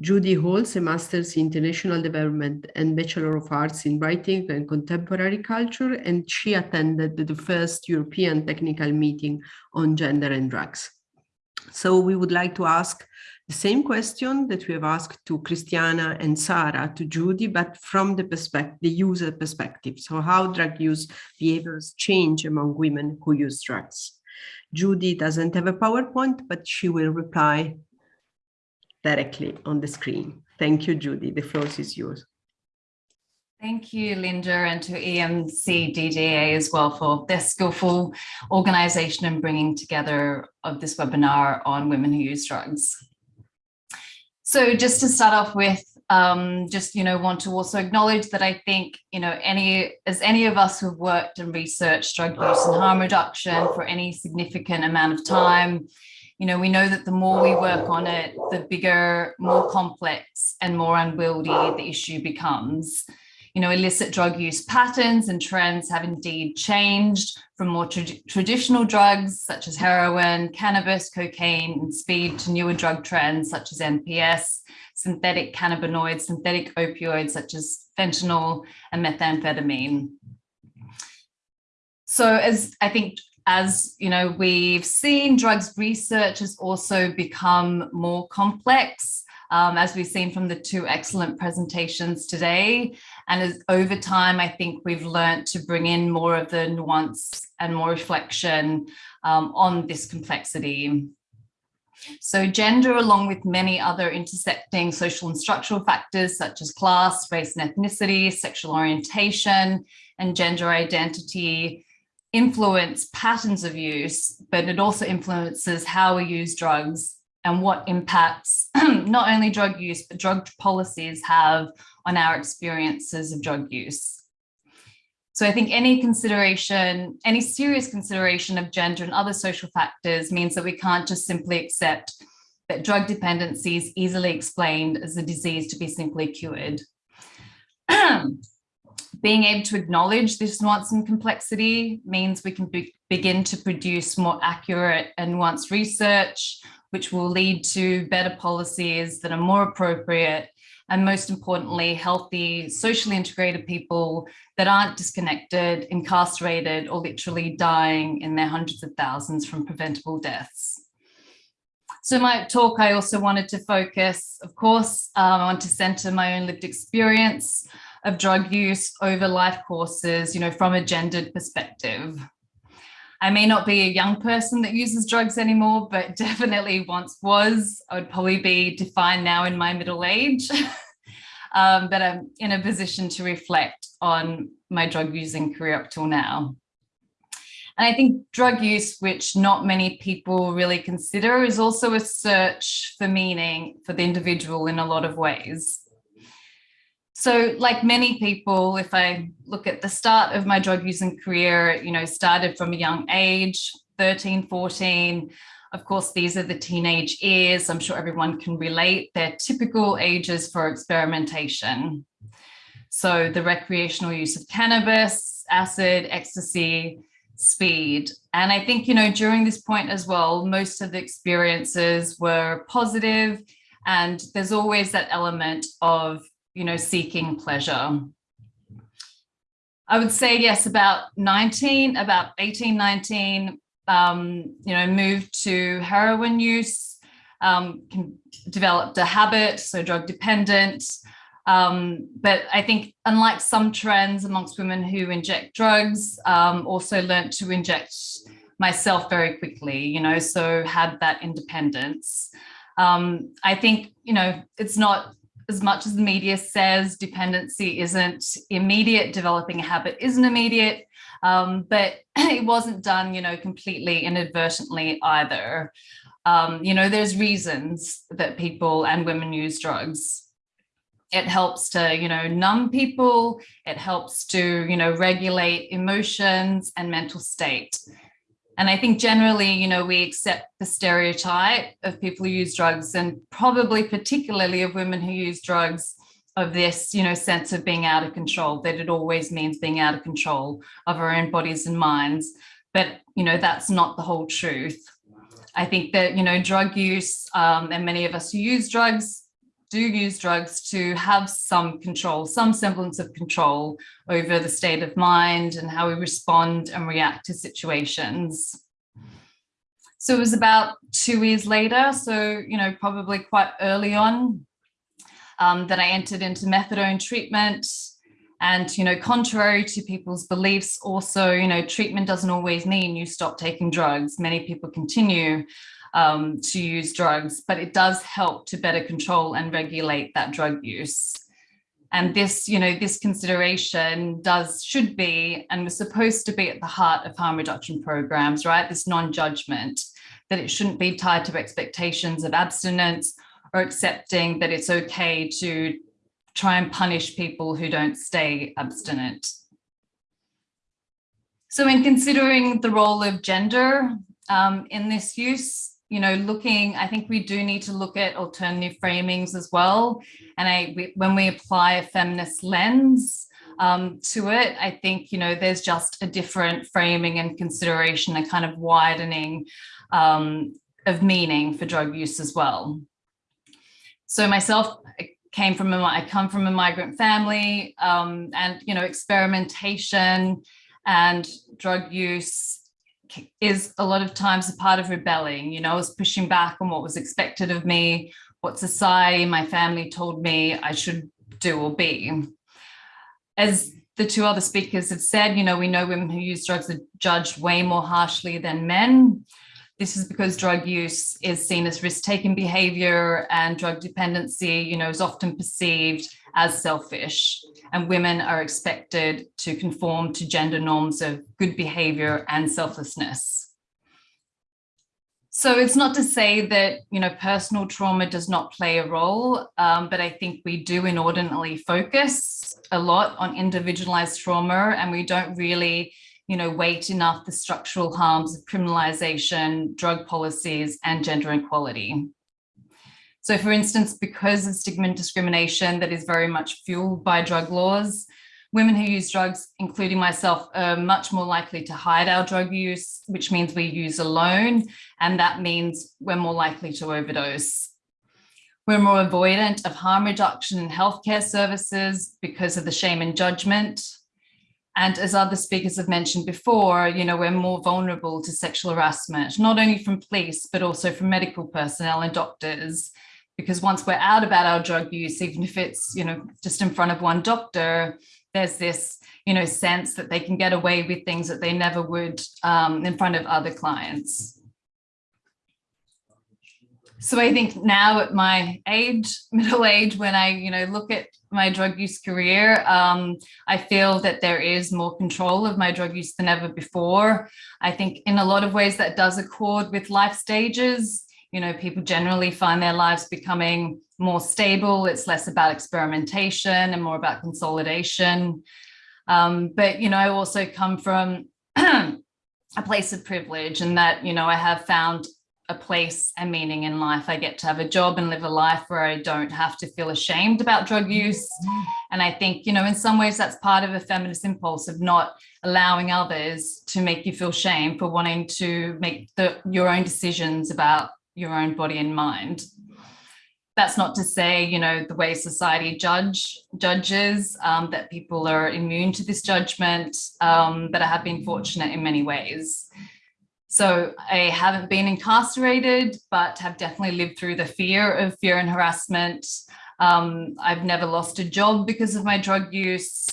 Judy holds a master's in international development and Bachelor of Arts in writing and contemporary culture, and she attended the first European technical meeting on gender and drugs. So we would like to ask the same question that we have asked to Christiana and Sarah, to Judy, but from the perspective, the user perspective. So how drug use behaviors change among women who use drugs. Judy doesn't have a PowerPoint, but she will reply directly on the screen. Thank you, Judy. The floor is yours. Thank you, Linda, and to EMCDDA as well for their skillful organisation and bringing together of this webinar on women who use drugs. So just to start off with, um, just, you know, want to also acknowledge that I think, you know, any, as any of us who've worked and researched drug use and harm reduction for any significant amount of time, you know, we know that the more we work on it, the bigger, more complex and more unwieldy the issue becomes you know, illicit drug use patterns and trends have indeed changed from more tra traditional drugs such as heroin, cannabis, cocaine, and speed to newer drug trends such as NPS, synthetic cannabinoids, synthetic opioids such as fentanyl and methamphetamine. So as I think as you know, we've seen drugs research has also become more complex um, as we've seen from the two excellent presentations today. And as, over time, I think we've learned to bring in more of the nuance and more reflection um, on this complexity. So gender, along with many other intersecting social and structural factors such as class, race and ethnicity, sexual orientation, and gender identity, influence patterns of use, but it also influences how we use drugs and what impacts not only drug use, but drug policies have on our experiences of drug use. So I think any consideration, any serious consideration of gender and other social factors means that we can't just simply accept that drug dependency is easily explained as a disease to be simply cured. Being able to acknowledge this nuance and complexity means we can be, begin to produce more accurate and nuanced research, which will lead to better policies that are more appropriate and most importantly, healthy, socially integrated people that aren't disconnected, incarcerated, or literally dying in their hundreds of thousands from preventable deaths. So in my talk, I also wanted to focus, of course, um, I want to center my own lived experience of drug use over life courses, you know, from a gendered perspective. I may not be a young person that uses drugs anymore, but definitely once was. I would probably be defined now in my middle age. um, but I'm in a position to reflect on my drug using career up till now. And I think drug use, which not many people really consider, is also a search for meaning for the individual in a lot of ways. So like many people, if I look at the start of my drug using career, you know, started from a young age, 13, 14, of course, these are the teenage years. I'm sure everyone can relate. They're typical ages for experimentation. So the recreational use of cannabis, acid, ecstasy, speed. And I think, you know, during this point as well, most of the experiences were positive and there's always that element of you know, seeking pleasure. I would say, yes, about 19, about 18, 19, um, you know, moved to heroin use, um, developed a habit, so drug dependent. Um, but I think unlike some trends amongst women who inject drugs, um, also learned to inject myself very quickly, you know, so had that independence. Um, I think, you know, it's not as much as the media says dependency isn't immediate, developing a habit isn't immediate, um, but it wasn't done, you know, completely inadvertently either. Um, you know, there's reasons that people and women use drugs. It helps to, you know, numb people. It helps to, you know, regulate emotions and mental state. And I think generally, you know, we accept the stereotype of people who use drugs and probably particularly of women who use drugs of this, you know, sense of being out of control, that it always means being out of control of our own bodies and minds. But, you know, that's not the whole truth. I think that, you know, drug use um, and many of us who use drugs do use drugs to have some control, some semblance of control over the state of mind and how we respond and react to situations. So it was about two years later, so, you know, probably quite early on, um, that I entered into methadone treatment. And, you know, contrary to people's beliefs, also, you know, treatment doesn't always mean you stop taking drugs. Many people continue um, to use drugs, but it does help to better control and regulate that drug use. And this, you know, this consideration does, should be, and was supposed to be at the heart of harm reduction programs, right? This non-judgment, that it shouldn't be tied to expectations of abstinence or accepting that it's okay to try and punish people who don't stay abstinent. So in considering the role of gender um, in this use, you know, looking, I think we do need to look at alternative framings as well. And I, we, when we apply a feminist lens um, to it, I think, you know, there's just a different framing and consideration, a kind of widening um, of meaning for drug use as well. So myself, came from a, I come from a migrant family um, and, you know, experimentation and drug use is a lot of times a part of rebelling, you know, I was pushing back on what was expected of me, what society, my family told me I should do or be. As the two other speakers have said, you know, we know women who use drugs are judged way more harshly than men. This is because drug use is seen as risk-taking behavior and drug dependency, you know, is often perceived as selfish and women are expected to conform to gender norms of good behavior and selflessness. So it's not to say that, you know, personal trauma does not play a role, um, but I think we do inordinately focus a lot on individualized trauma and we don't really, you know, weight enough the structural harms of criminalization, drug policies and gender inequality. So for instance, because of stigma and discrimination that is very much fueled by drug laws, women who use drugs, including myself, are much more likely to hide our drug use, which means we use alone, and that means we're more likely to overdose. We're more avoidant of harm reduction in healthcare services because of the shame and judgment. And as other speakers have mentioned before, you know, we're more vulnerable to sexual harassment, not only from police, but also from medical personnel and doctors because once we're out about our drug use, even if it's, you know, just in front of one doctor, there's this, you know, sense that they can get away with things that they never would um, in front of other clients. So I think now at my age, middle age, when I, you know, look at my drug use career, um, I feel that there is more control of my drug use than ever before. I think in a lot of ways that does accord with life stages you know, people generally find their lives becoming more stable. It's less about experimentation and more about consolidation. Um, but, you know, I also come from a place of privilege and that, you know, I have found a place and meaning in life. I get to have a job and live a life where I don't have to feel ashamed about drug use. And I think, you know, in some ways that's part of a feminist impulse of not allowing others to make you feel shame for wanting to make the, your own decisions about your own body and mind. That's not to say, you know, the way society judge judges um, that people are immune to this judgment, um, but I have been fortunate in many ways. So I haven't been incarcerated, but have definitely lived through the fear of fear and harassment. Um, I've never lost a job because of my drug use.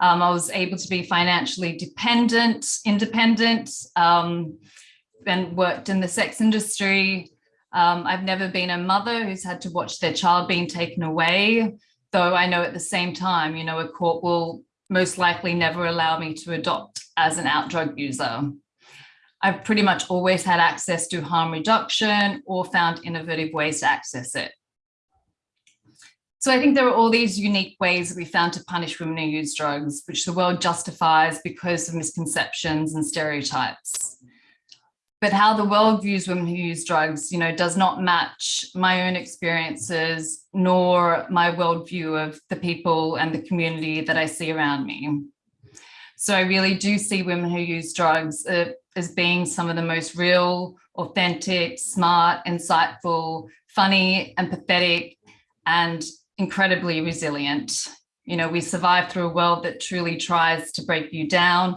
Um, I was able to be financially dependent, independent, um, and worked in the sex industry. Um, I've never been a mother who's had to watch their child being taken away, though I know at the same time, you know, a court will most likely never allow me to adopt as an out drug user. I've pretty much always had access to harm reduction or found innovative ways to access it. So I think there are all these unique ways that we found to punish women who use drugs, which the world justifies because of misconceptions and stereotypes but how the world views women who use drugs, you know, does not match my own experiences nor my worldview of the people and the community that I see around me. So I really do see women who use drugs uh, as being some of the most real, authentic, smart, insightful, funny, empathetic, and incredibly resilient. You know, we survive through a world that truly tries to break you down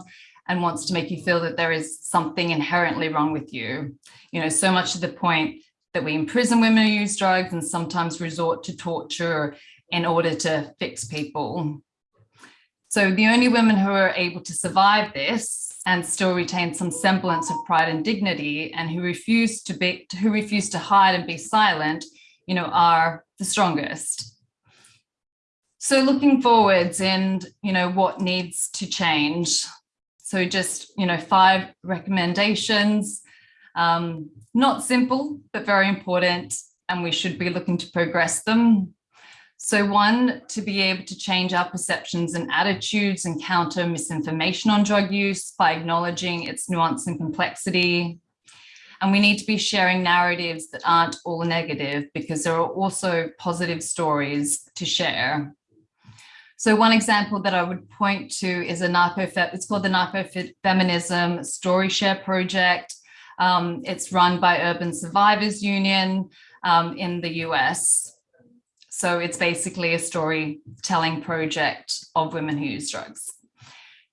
and wants to make you feel that there is something inherently wrong with you. You know, so much to the point that we imprison women who use drugs and sometimes resort to torture in order to fix people. So the only women who are able to survive this and still retain some semblance of pride and dignity and who refuse to be who refuse to hide and be silent, you know, are the strongest. So looking forwards and, you know, what needs to change. So just, you know, five recommendations, um, not simple, but very important, and we should be looking to progress them. So one, to be able to change our perceptions and attitudes and counter misinformation on drug use by acknowledging its nuance and complexity. And we need to be sharing narratives that aren't all negative because there are also positive stories to share. So one example that I would point to is a narco, it's called the Narco Feminism Story Share Project. Um, it's run by Urban Survivors Union um, in the US. So it's basically a storytelling project of women who use drugs.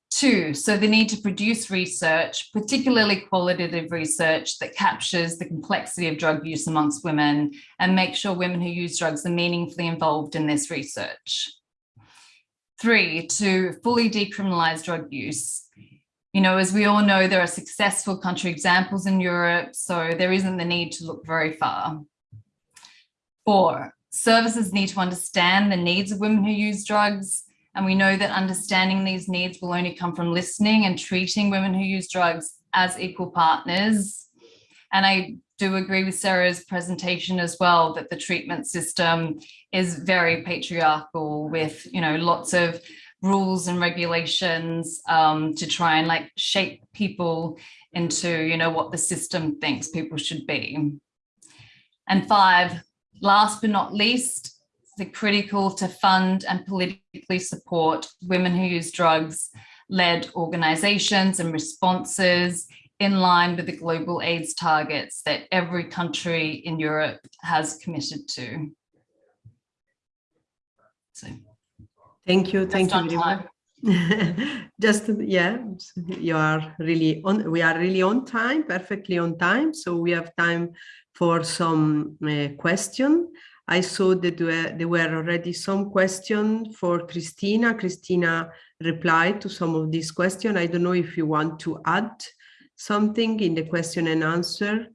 Two, so the need to produce research, particularly qualitative research that captures the complexity of drug use amongst women and make sure women who use drugs are meaningfully involved in this research. Three, to fully decriminalize drug use. You know, as we all know, there are successful country examples in Europe, so there isn't the need to look very far. Four, services need to understand the needs of women who use drugs. And we know that understanding these needs will only come from listening and treating women who use drugs as equal partners. And I do agree with Sarah's presentation as well that the treatment system is very patriarchal with you know lots of rules and regulations um, to try and like shape people into you know what the system thinks people should be. And five, last but not least, the critical to fund and politically support women who use drugs led organizations and responses in line with the global AIDS targets that every country in Europe has committed to. So, thank you, thank you very much. Just yeah, you are really on. We are really on time, perfectly on time. So we have time for some uh, question. I saw that there were already some questions for Christina. Christina replied to some of these questions. I don't know if you want to add something in the question and answer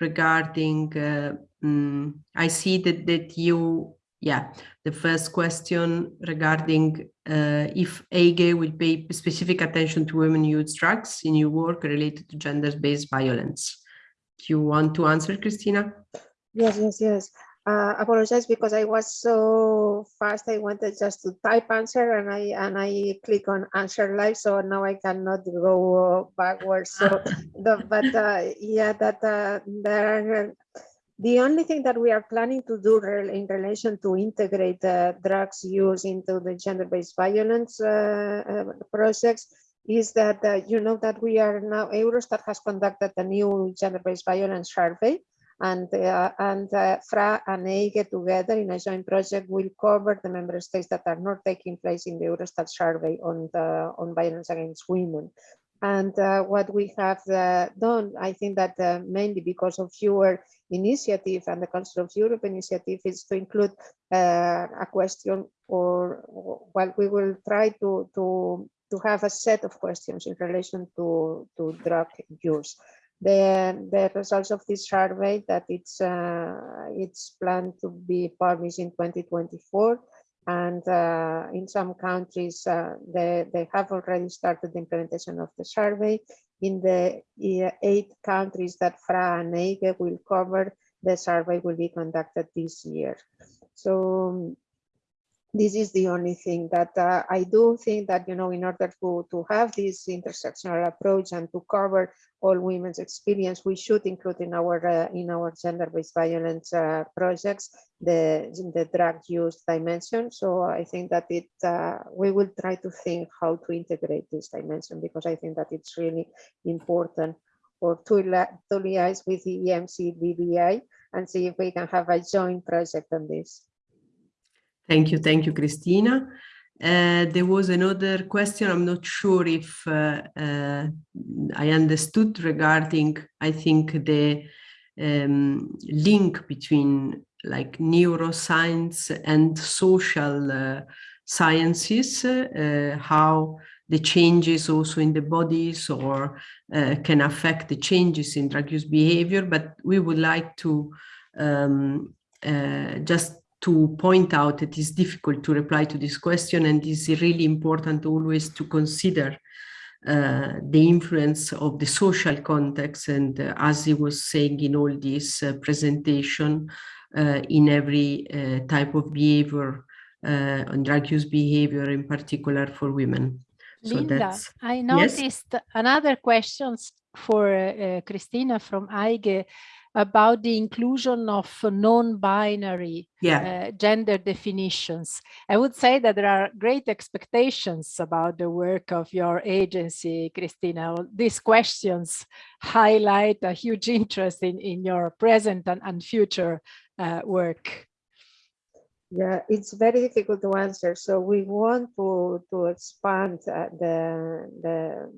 regarding, uh, um, I see that, that you, yeah, the first question regarding uh, if EIGE will pay specific attention to women use drugs in your work related to gender-based violence. Do you want to answer, Christina? Yes, yes, yes uh, apologize because I was so fast. I wanted just to type answer and I and I click on answer live. So now I cannot go backwards. So, the, but uh, yeah, that uh, there are. The only thing that we are planning to do in relation to integrate uh, drugs use into the gender-based violence uh, uh, projects is that you know that we are now Eurostat has conducted a new gender-based violence survey and uh, and uh, FRA and EIGE together in a joint project will cover the member states that are not taking place in the Eurostat survey on the on violence against women. And uh, what we have uh, done, I think that uh, mainly because of your initiative and the Council of Europe initiative is to include uh, a question or well, we will try to, to, to have a set of questions in relation to, to drug use. The, the results of this survey that it's uh, it's planned to be published in 2024 and uh, in some countries uh, they, they have already started the implementation of the survey. In the eight countries that FRA and EIGE will cover the survey will be conducted this year. So this is the only thing that uh, I do think that, you know, in order to, to have this intersectional approach and to cover all women's experience, we should include in our uh, in our gender-based violence uh, projects the, the drug use dimension. So I think that it uh, we will try to think how to integrate this dimension because I think that it's really important or to, to liaise with the EMCDDA and see if we can have a joint project on this. Thank you, thank you, Christina. Uh, there was another question, I'm not sure if uh, uh, I understood regarding, I think, the um, link between like neuroscience and social uh, sciences, uh, how the changes also in the bodies or uh, can affect the changes in drug use behavior, but we would like to um, just to point out it is difficult to reply to this question and it's really important always to consider uh, the influence of the social context and uh, as he was saying in all this uh, presentation uh, in every uh, type of behavior on drug use behavior in particular for women. Linda, so I noticed yes? another questions for Christina from EIGE about the inclusion of non-binary yeah. uh, gender definitions. I would say that there are great expectations about the work of your agency, Christina. These questions highlight a huge interest in, in your present and, and future uh, work. Yeah, it's very difficult to answer. So we want to to expand uh, the the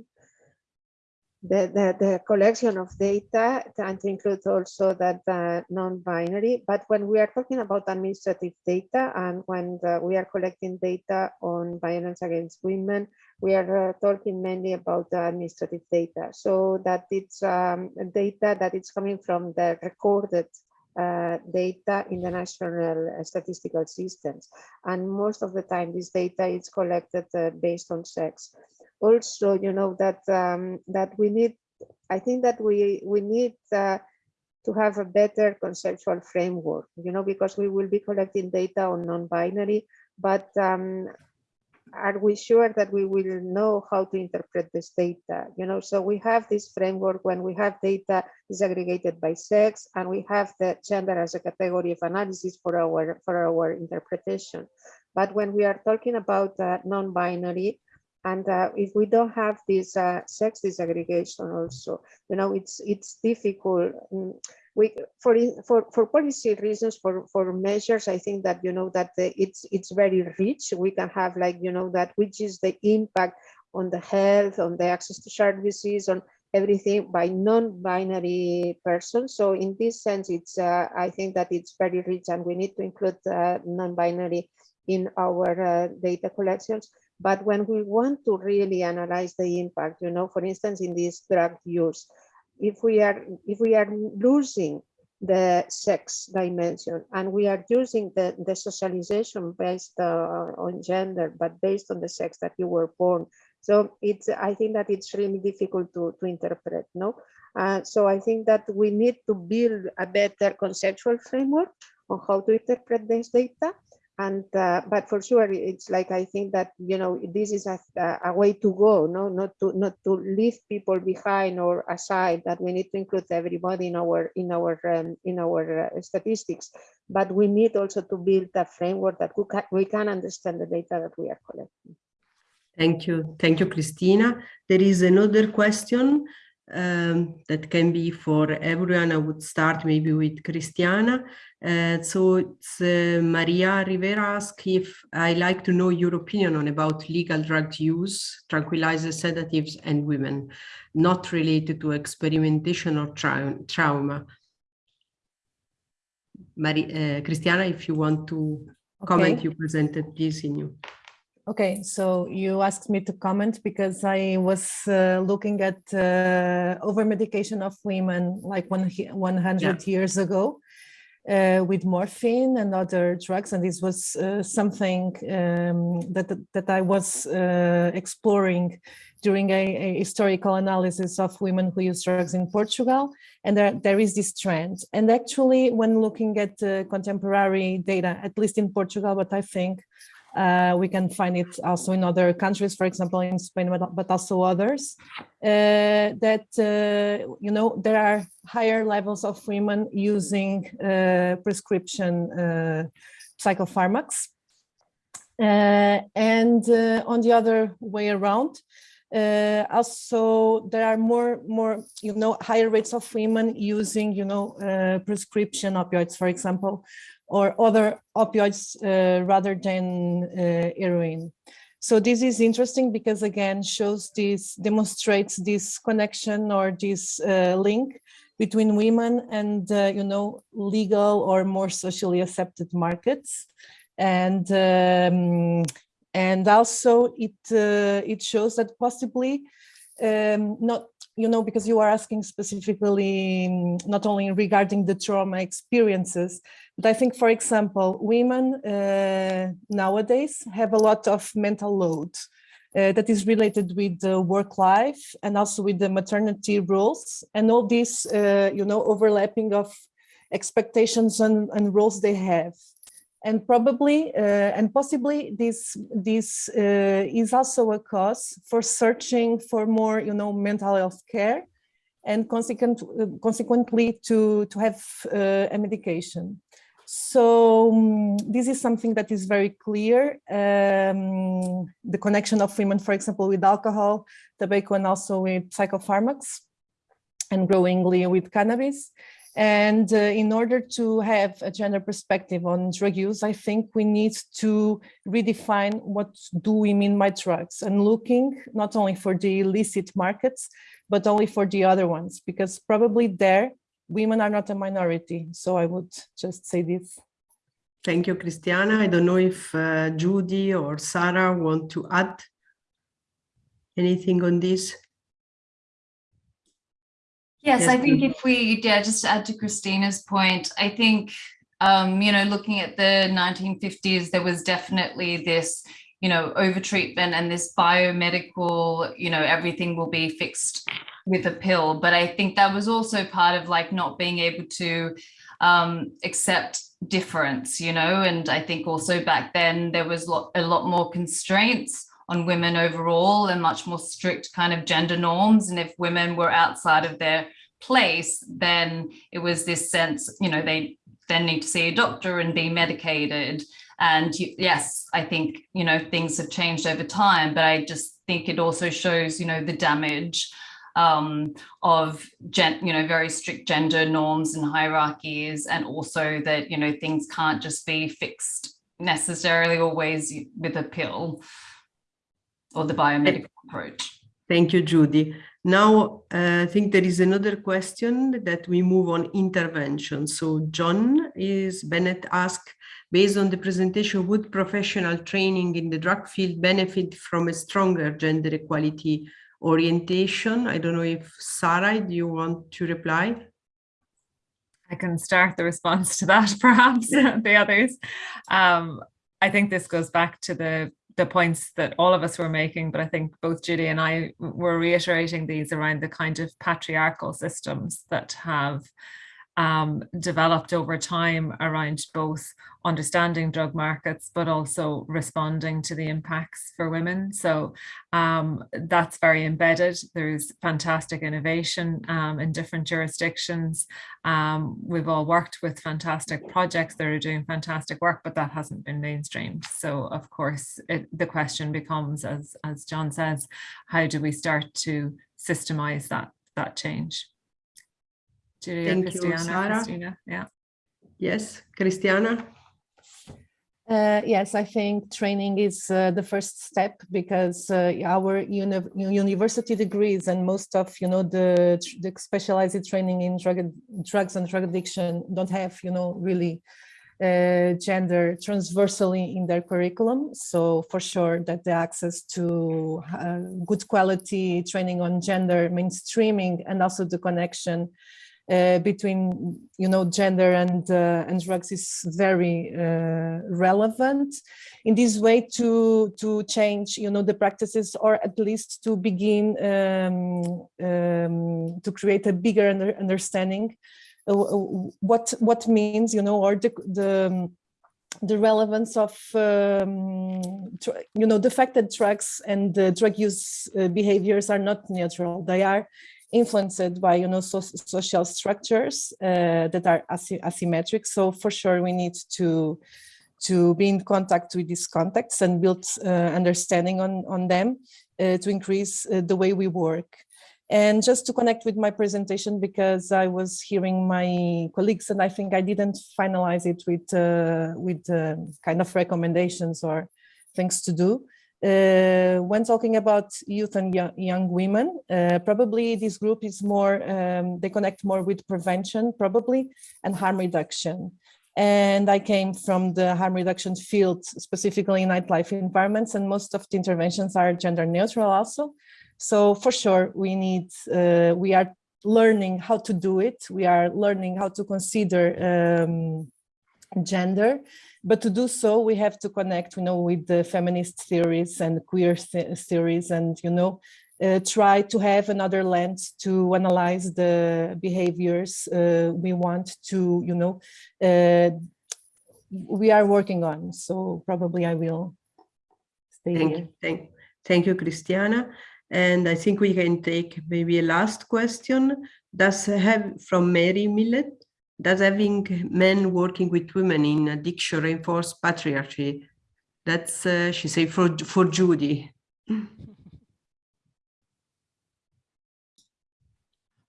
the, the, the, collection of data and include also that uh, non-binary. But when we are talking about administrative data and when the, we are collecting data on violence against women, we are uh, talking mainly about the administrative data. So that it's um, data that is coming from the recorded uh, data in the national statistical systems. And most of the time, this data is collected uh, based on sex also, you know, that um, that we need, I think that we, we need uh, to have a better conceptual framework, you know, because we will be collecting data on non-binary, but um, are we sure that we will know how to interpret this data? You know, so we have this framework when we have data disaggregated by sex, and we have the gender as a category of analysis for our for our interpretation. But when we are talking about uh, non-binary, and uh, if we don't have this uh, sex disaggregation also you know it's it's difficult. Mm, we for for for policy reasons for for measures i think that you know that the, it's it's very rich. We can have like you know that which is the impact on the health on the access to services on everything by non-binary persons. So in this sense it's uh, i think that it's very rich and we need to include uh, non-binary in our uh, data collections but when we want to really analyze the impact, you know, for instance, in this drug use, if we are if we are losing the sex dimension and we are using the, the socialization based uh, on gender, but based on the sex that you were born. So it's I think that it's really difficult to, to interpret, no? Uh, so I think that we need to build a better conceptual framework on how to interpret this data and uh, but for sure it's like i think that you know this is a, a way to go no? Not to not to leave people behind or aside that we need to include everybody in our in our um, in our uh, statistics. But we need also to build a framework that we can, we can understand the data that we are collecting. Thank you. Thank you christina there is another question um, that can be for everyone. I would start maybe with Christiana. Uh, so it's uh, Maria Rivera asks if I like to know your opinion on about legal drug use, tranquilizers, sedatives, and women, not related to experimentation or tra trauma. Maria, uh, Christiana, if you want to okay. comment, you presented this in you. Okay, so you asked me to comment because I was uh, looking at uh, over-medication of women like one, 100 yeah. years ago uh, with morphine and other drugs. And this was uh, something um, that, that I was uh, exploring during a, a, historical analysis of women who use drugs in Portugal. And there, there is this trend. And actually, when looking at uh, contemporary data, at least in Portugal, but I think uh, we can find it also in other countries, for example, in Spain, but, but also others, uh, that, uh, you know, there are higher levels of women using uh, prescription uh, psychopharmacs. Uh, and on the other way around, also there are more more you know higher rates of women using you know prescription opioids for example or other opioids uh, rather than uh, heroin. So this is interesting because again shows this demonstrates this connection or this uh, link between women and uh, you know legal or more socially accepted markets, and um, and also it uh, it shows that possibly um, not you know, because you are asking specifically, mm, not only regarding the trauma experiences, but I think, for example, women uh, nowadays have a lot of mental load uh, that is related with the work life and also with the maternity rules and all these, uh, you know, overlapping of expectations and, and roles they have and probably uh, and possibly this this uh, is also a cause for searching for more you know mental health care and consequent, uh, consequently to to have uh, a medication. So um, this is something that is very clear. Um, the connection of women for example with alcohol tobacco and also with psychopharmacs and growingly with cannabis and uh, in order to have a gender perspective on drug use, I think we need to redefine what do we mean by drugs and looking not only for the illicit markets, but only for the other ones, because probably there women are not a minority. So I would just say this. Thank you, Christiana. I don't know if uh, Judy or Sarah want to add anything on this. Yes, I think if we, yeah, just to add to Christina's point, I think, um, you know, looking at the 1950s, there was definitely this, you know, overtreatment and this biomedical, you know, everything will be fixed with a pill. But I think that was also part of like not being able to um, accept difference, you know, and I think also back then there was a lot more constraints on women overall and much more strict kind of gender norms. And if women were outside of their place, then it was this sense, you know, they then need to see a doctor and be medicated. And yes, I think, you know, things have changed over time, but I just think it also shows, you know, the damage um, of gen, you know, very strict gender norms and hierarchies, and also that, you know, things can't just be fixed necessarily always with a pill or the biomedical approach. Thank you, Judy. Now, uh, I think there is another question that we move on intervention. So John is Bennett asked, based on the presentation, would professional training in the drug field benefit from a stronger gender equality orientation? I don't know if Sarah, do you want to reply? I can start the response to that, perhaps, the others. Um, I think this goes back to the the points that all of us were making, but I think both Judy and I were reiterating these around the kind of patriarchal systems that have um, developed over time around both understanding drug markets, but also responding to the impacts for women. So um, that's very embedded. There's fantastic innovation um, in different jurisdictions. Um, we've all worked with fantastic projects that are doing fantastic work, but that hasn't been mainstreamed. So of course, it, the question becomes, as, as John says, how do we start to systemize that, that change? Julia, Thank Christiana, you, Sarah. Christina, yeah. Yes, Christiana. Uh, yes, I think training is uh, the first step because uh, our uni university degrees and most of you know the, the specialized training in drug, drugs and drug addiction don't have you know really uh, gender transversally in their curriculum. So for sure that the access to uh, good quality training on gender mainstreaming and also the connection uh, between you know gender and uh, and drugs is very uh, relevant. In this way to to change you know the practices or at least to begin um, um, to create a bigger under understanding uh, what what means you know or the the the relevance of um, you know the fact that drugs and drug use uh, behaviors are not neutral they are influenced by you know so social structures uh, that are asymmetric. So for sure we need to to be in contact with these contexts and build uh, understanding on on them uh, to increase uh, the way we work. And just to connect with my presentation because I was hearing my colleagues and I think I didn't finalize it with uh, with uh, kind of recommendations or things to do uh, when talking about youth and young, young women, uh, probably this group is more, um, they connect more with prevention probably and harm reduction. And I came from the harm reduction field, specifically in nightlife environments, and most of the interventions are gender neutral also. So for sure, we need, uh, we are learning how to do it. We are learning how to consider um, gender, but to do so, we have to connect, you know, with the feminist theories and queer th theories and, you know, uh, try to have another lens to analyze the behaviors uh, we want to, you know, uh, we are working on. So probably I will stay thank here. You, thank, thank you, Christiana. And I think we can take maybe a last question. Does have from Mary Millet, does having men working with women in addiction reinforce patriarchy? That's, uh, she say, for, for Judy.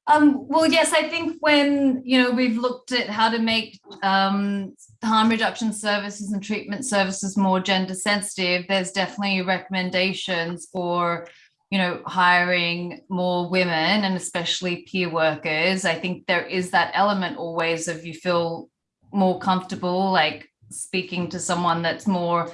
Um, well, yes, I think when, you know, we've looked at how to make um, harm reduction services and treatment services more gender sensitive, there's definitely recommendations for, you know, hiring more women and especially peer workers. I think there is that element always of you feel more comfortable, like speaking to someone that's more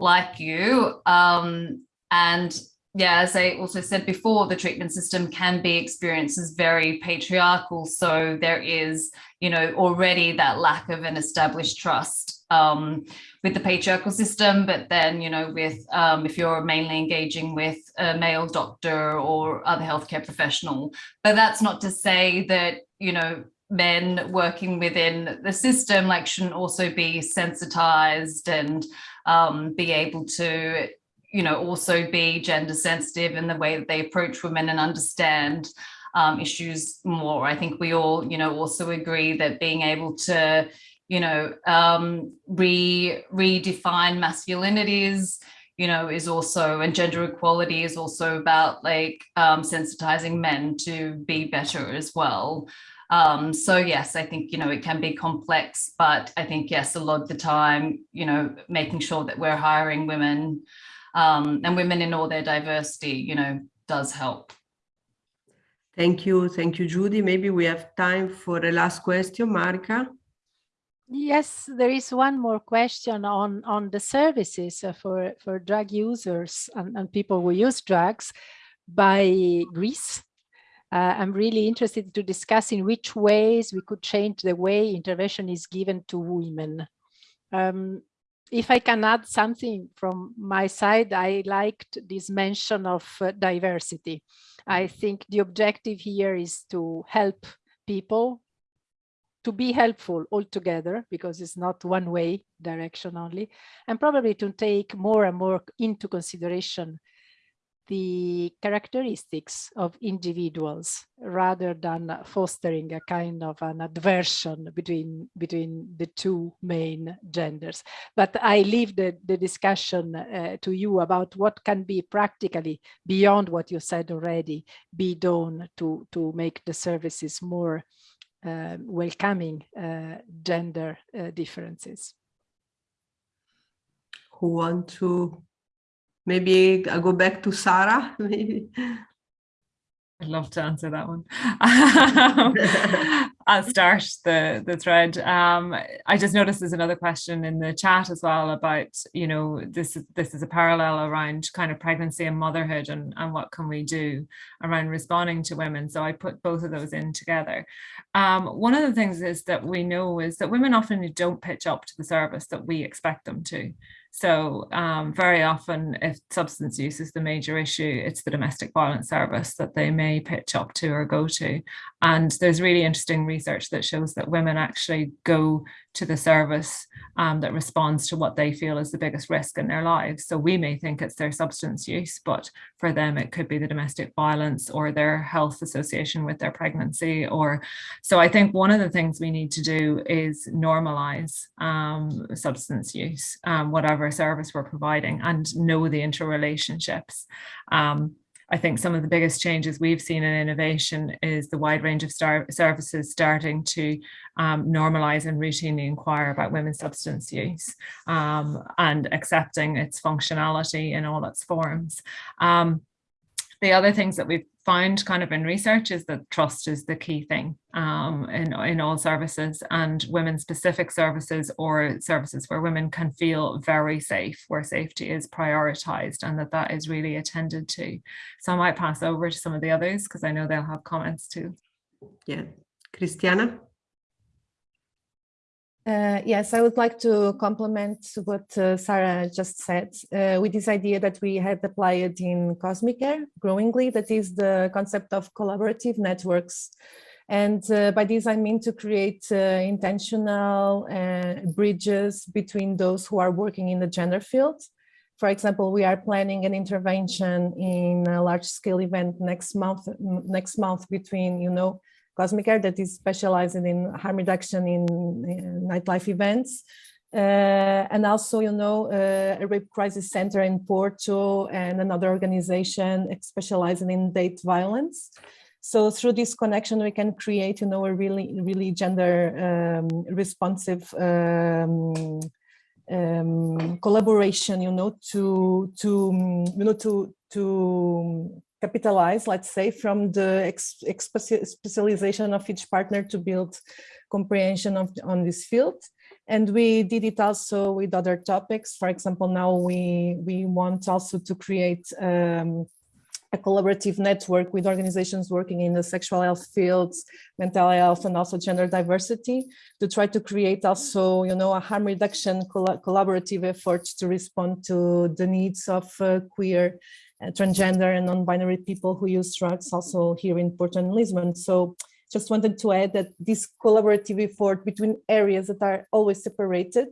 like you. Um, and yeah, as I also said before, the treatment system can be experienced as very patriarchal. So there is, you know, already that lack of an established trust um, with the patriarchal system. But then, you know, with um, if you're mainly engaging with a male doctor or other healthcare professional, but that's not to say that, you know, men working within the system like shouldn't also be sensitized and um, be able to you know, also be gender sensitive in the way that they approach women and understand um, issues more. I think we all, you know, also agree that being able to, you know, um, re redefine masculinities, you know, is also, and gender equality is also about like um, sensitizing men to be better as well. Um, so yes, I think, you know, it can be complex, but I think, yes, a lot of the time, you know, making sure that we're hiring women um, and women in all their diversity, you know, does help. Thank you. Thank you, Judy. Maybe we have time for a last question, Marika. Yes, there is one more question on, on the services for, for drug users and, and people who use drugs by Greece. Uh, I'm really interested to discuss in which ways we could change the way intervention is given to women. Um, if I can add something from my side, I liked this mention of uh, diversity. I think the objective here is to help people to be helpful altogether because it's not one way direction only and probably to take more and more into consideration the characteristics of individuals rather than fostering a kind of an aversion between between the two main genders. But i leave the, the discussion uh, to you about what can be practically beyond what you said already be done to to make the services more uh, welcoming uh, gender uh, differences. Who want to Maybe I go back to Sarah, maybe. I'd love to answer that one. I'll start the, the thread. Um, I just noticed there's another question in the chat as well about, you know, this, is this is a parallel around kind of pregnancy and motherhood and, and what can we do around responding to women. So I put both of those in together. Um, one of the things is that we know is that women often don't pitch up to the service that we expect them to. So um, very often if substance use is the major issue, it's the domestic violence service that they may pitch up to or go to. And there's really interesting research that shows that women actually go to the service um, that responds to what they feel is the biggest risk in their lives. So we may think it's their substance use, but for them it could be the domestic violence or their health association with their pregnancy. Or so I think one of the things we need to do is normalize um, substance use, um, service we're providing, and know the interrelationships. Um, I think some of the biggest changes we've seen in innovation is the wide range of services starting to um, normalize and routinely inquire about women's substance use um, and accepting its functionality in all its forms. Um, the other things that we've found kind of in research is that trust is the key thing um, in, in all services and women specific services or services where women can feel very safe, where safety is prioritized and that that is really attended to. So I might pass over to some of the others because I know they'll have comments too. Yeah, Christiana? Uh, yes, I would like to complement what uh, Sarah just said uh, with this idea that we had applied in Kosmicare growingly, that is the concept of collaborative networks. And uh, by this, I mean to create uh, intentional uh, bridges between those who are working in the gender field. For example, we are planning an intervention in a large scale event next month, next month between, you know, Kosmicare that is specializing in harm reduction in, in nightlife events. Uh, and also, you know, uh, a rape crisis center in Porto and another organization specializing in date violence. So through this connection, we can create, you know, a really, really gender um, responsive um, um, collaboration, you know, to, to, you know, to, to capitalize, let's say, from the ex specialization of each partner to build comprehension of on this field. And we did it also with other topics. For example, now we, we want also to create um, a collaborative network with organizations working in the sexual health fields, mental health, and also gender diversity to try to create also, you know, a harm reduction collaborative effort to respond to the needs of uh, queer uh, transgender and non-binary people who use drugs also here in Porto and Lisbon. So just wanted to add that this collaborative effort between areas that are always separated,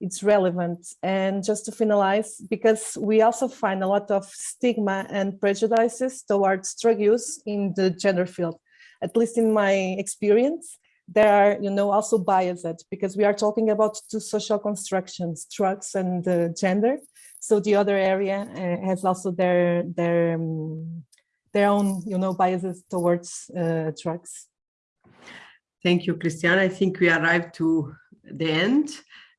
it's relevant. And just to finalize, because we also find a lot of stigma and prejudices towards drug use in the gender field, at least in my experience, there are, you know, also biased because we are talking about two social constructions, drugs and uh, gender. So the other area uh, has also their their um, their own, you know, biases towards uh, drugs. Thank you, Christiana. I think we arrived to the end.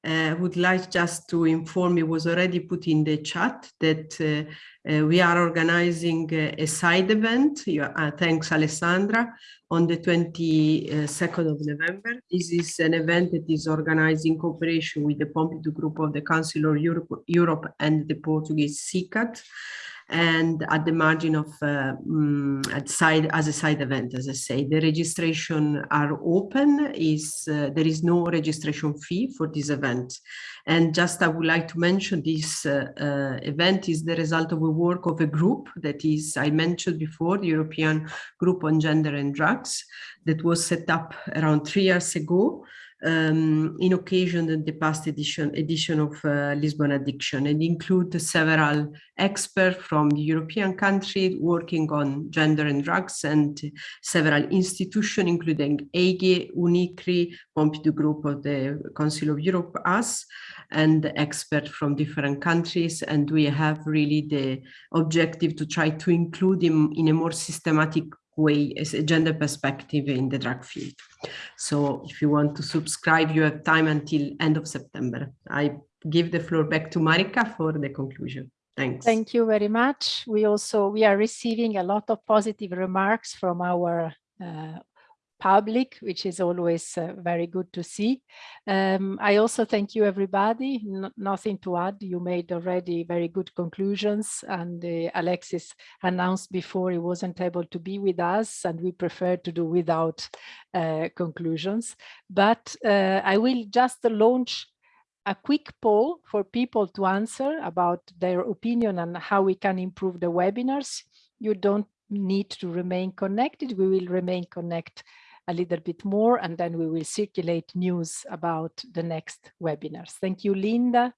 Uh, would like just to inform you was already put in the chat that uh, uh, we are organizing a side event. Uh, thanks, Alessandra, on the 22nd of November. This is an event that is organized in cooperation with the Pompidou Group of the Council of Europe, Europe and the Portuguese SICAD and at the margin of uh, um, side as a side event as i say the registration are open is uh, there is no registration fee for this event. And just i would like to mention this uh, uh event is the result of a work of a group that is i mentioned before the european group on gender and drugs that was set up around three years ago um, in occasion of the past edition, edition of uh, Lisbon Addiction and include several experts from the European country working on gender and drugs and several institutions, including EIGE, UNICRI, Pompidou Group of the Council of Europe, us, and experts from different countries. And we have really the objective to try to include them in a more systematic way as a gender perspective in the drug field. So if you want to subscribe, you have time until end of September. I give the floor back to Marika for the conclusion. Thanks. Thank you very much. We also, we are receiving a lot of positive remarks from our uh, public, which is always uh, very good to see. Um, I also thank you, everybody. Nothing to add. You made already very good conclusions and uh, Alexis announced before he wasn't able to be with us and we prefer to do without uh, conclusions. But uh, I will just launch a quick poll for people to answer about their opinion and how we can improve the webinars. You don't need to remain connected. We will remain connected a little bit more and then we will circulate news about the next webinars. Thank you, Linda.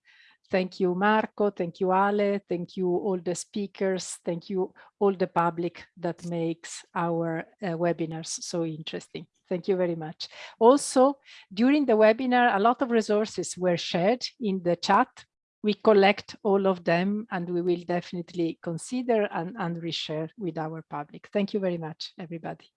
Thank you, Marco. Thank you, Ale. Thank you, all the speakers. Thank you, all the public that makes our uh, webinars so interesting. Thank you very much. Also, during the webinar, a lot of resources were shared in the chat. We collect all of them and we will definitely consider and, and reshare with our public. Thank you very much, everybody.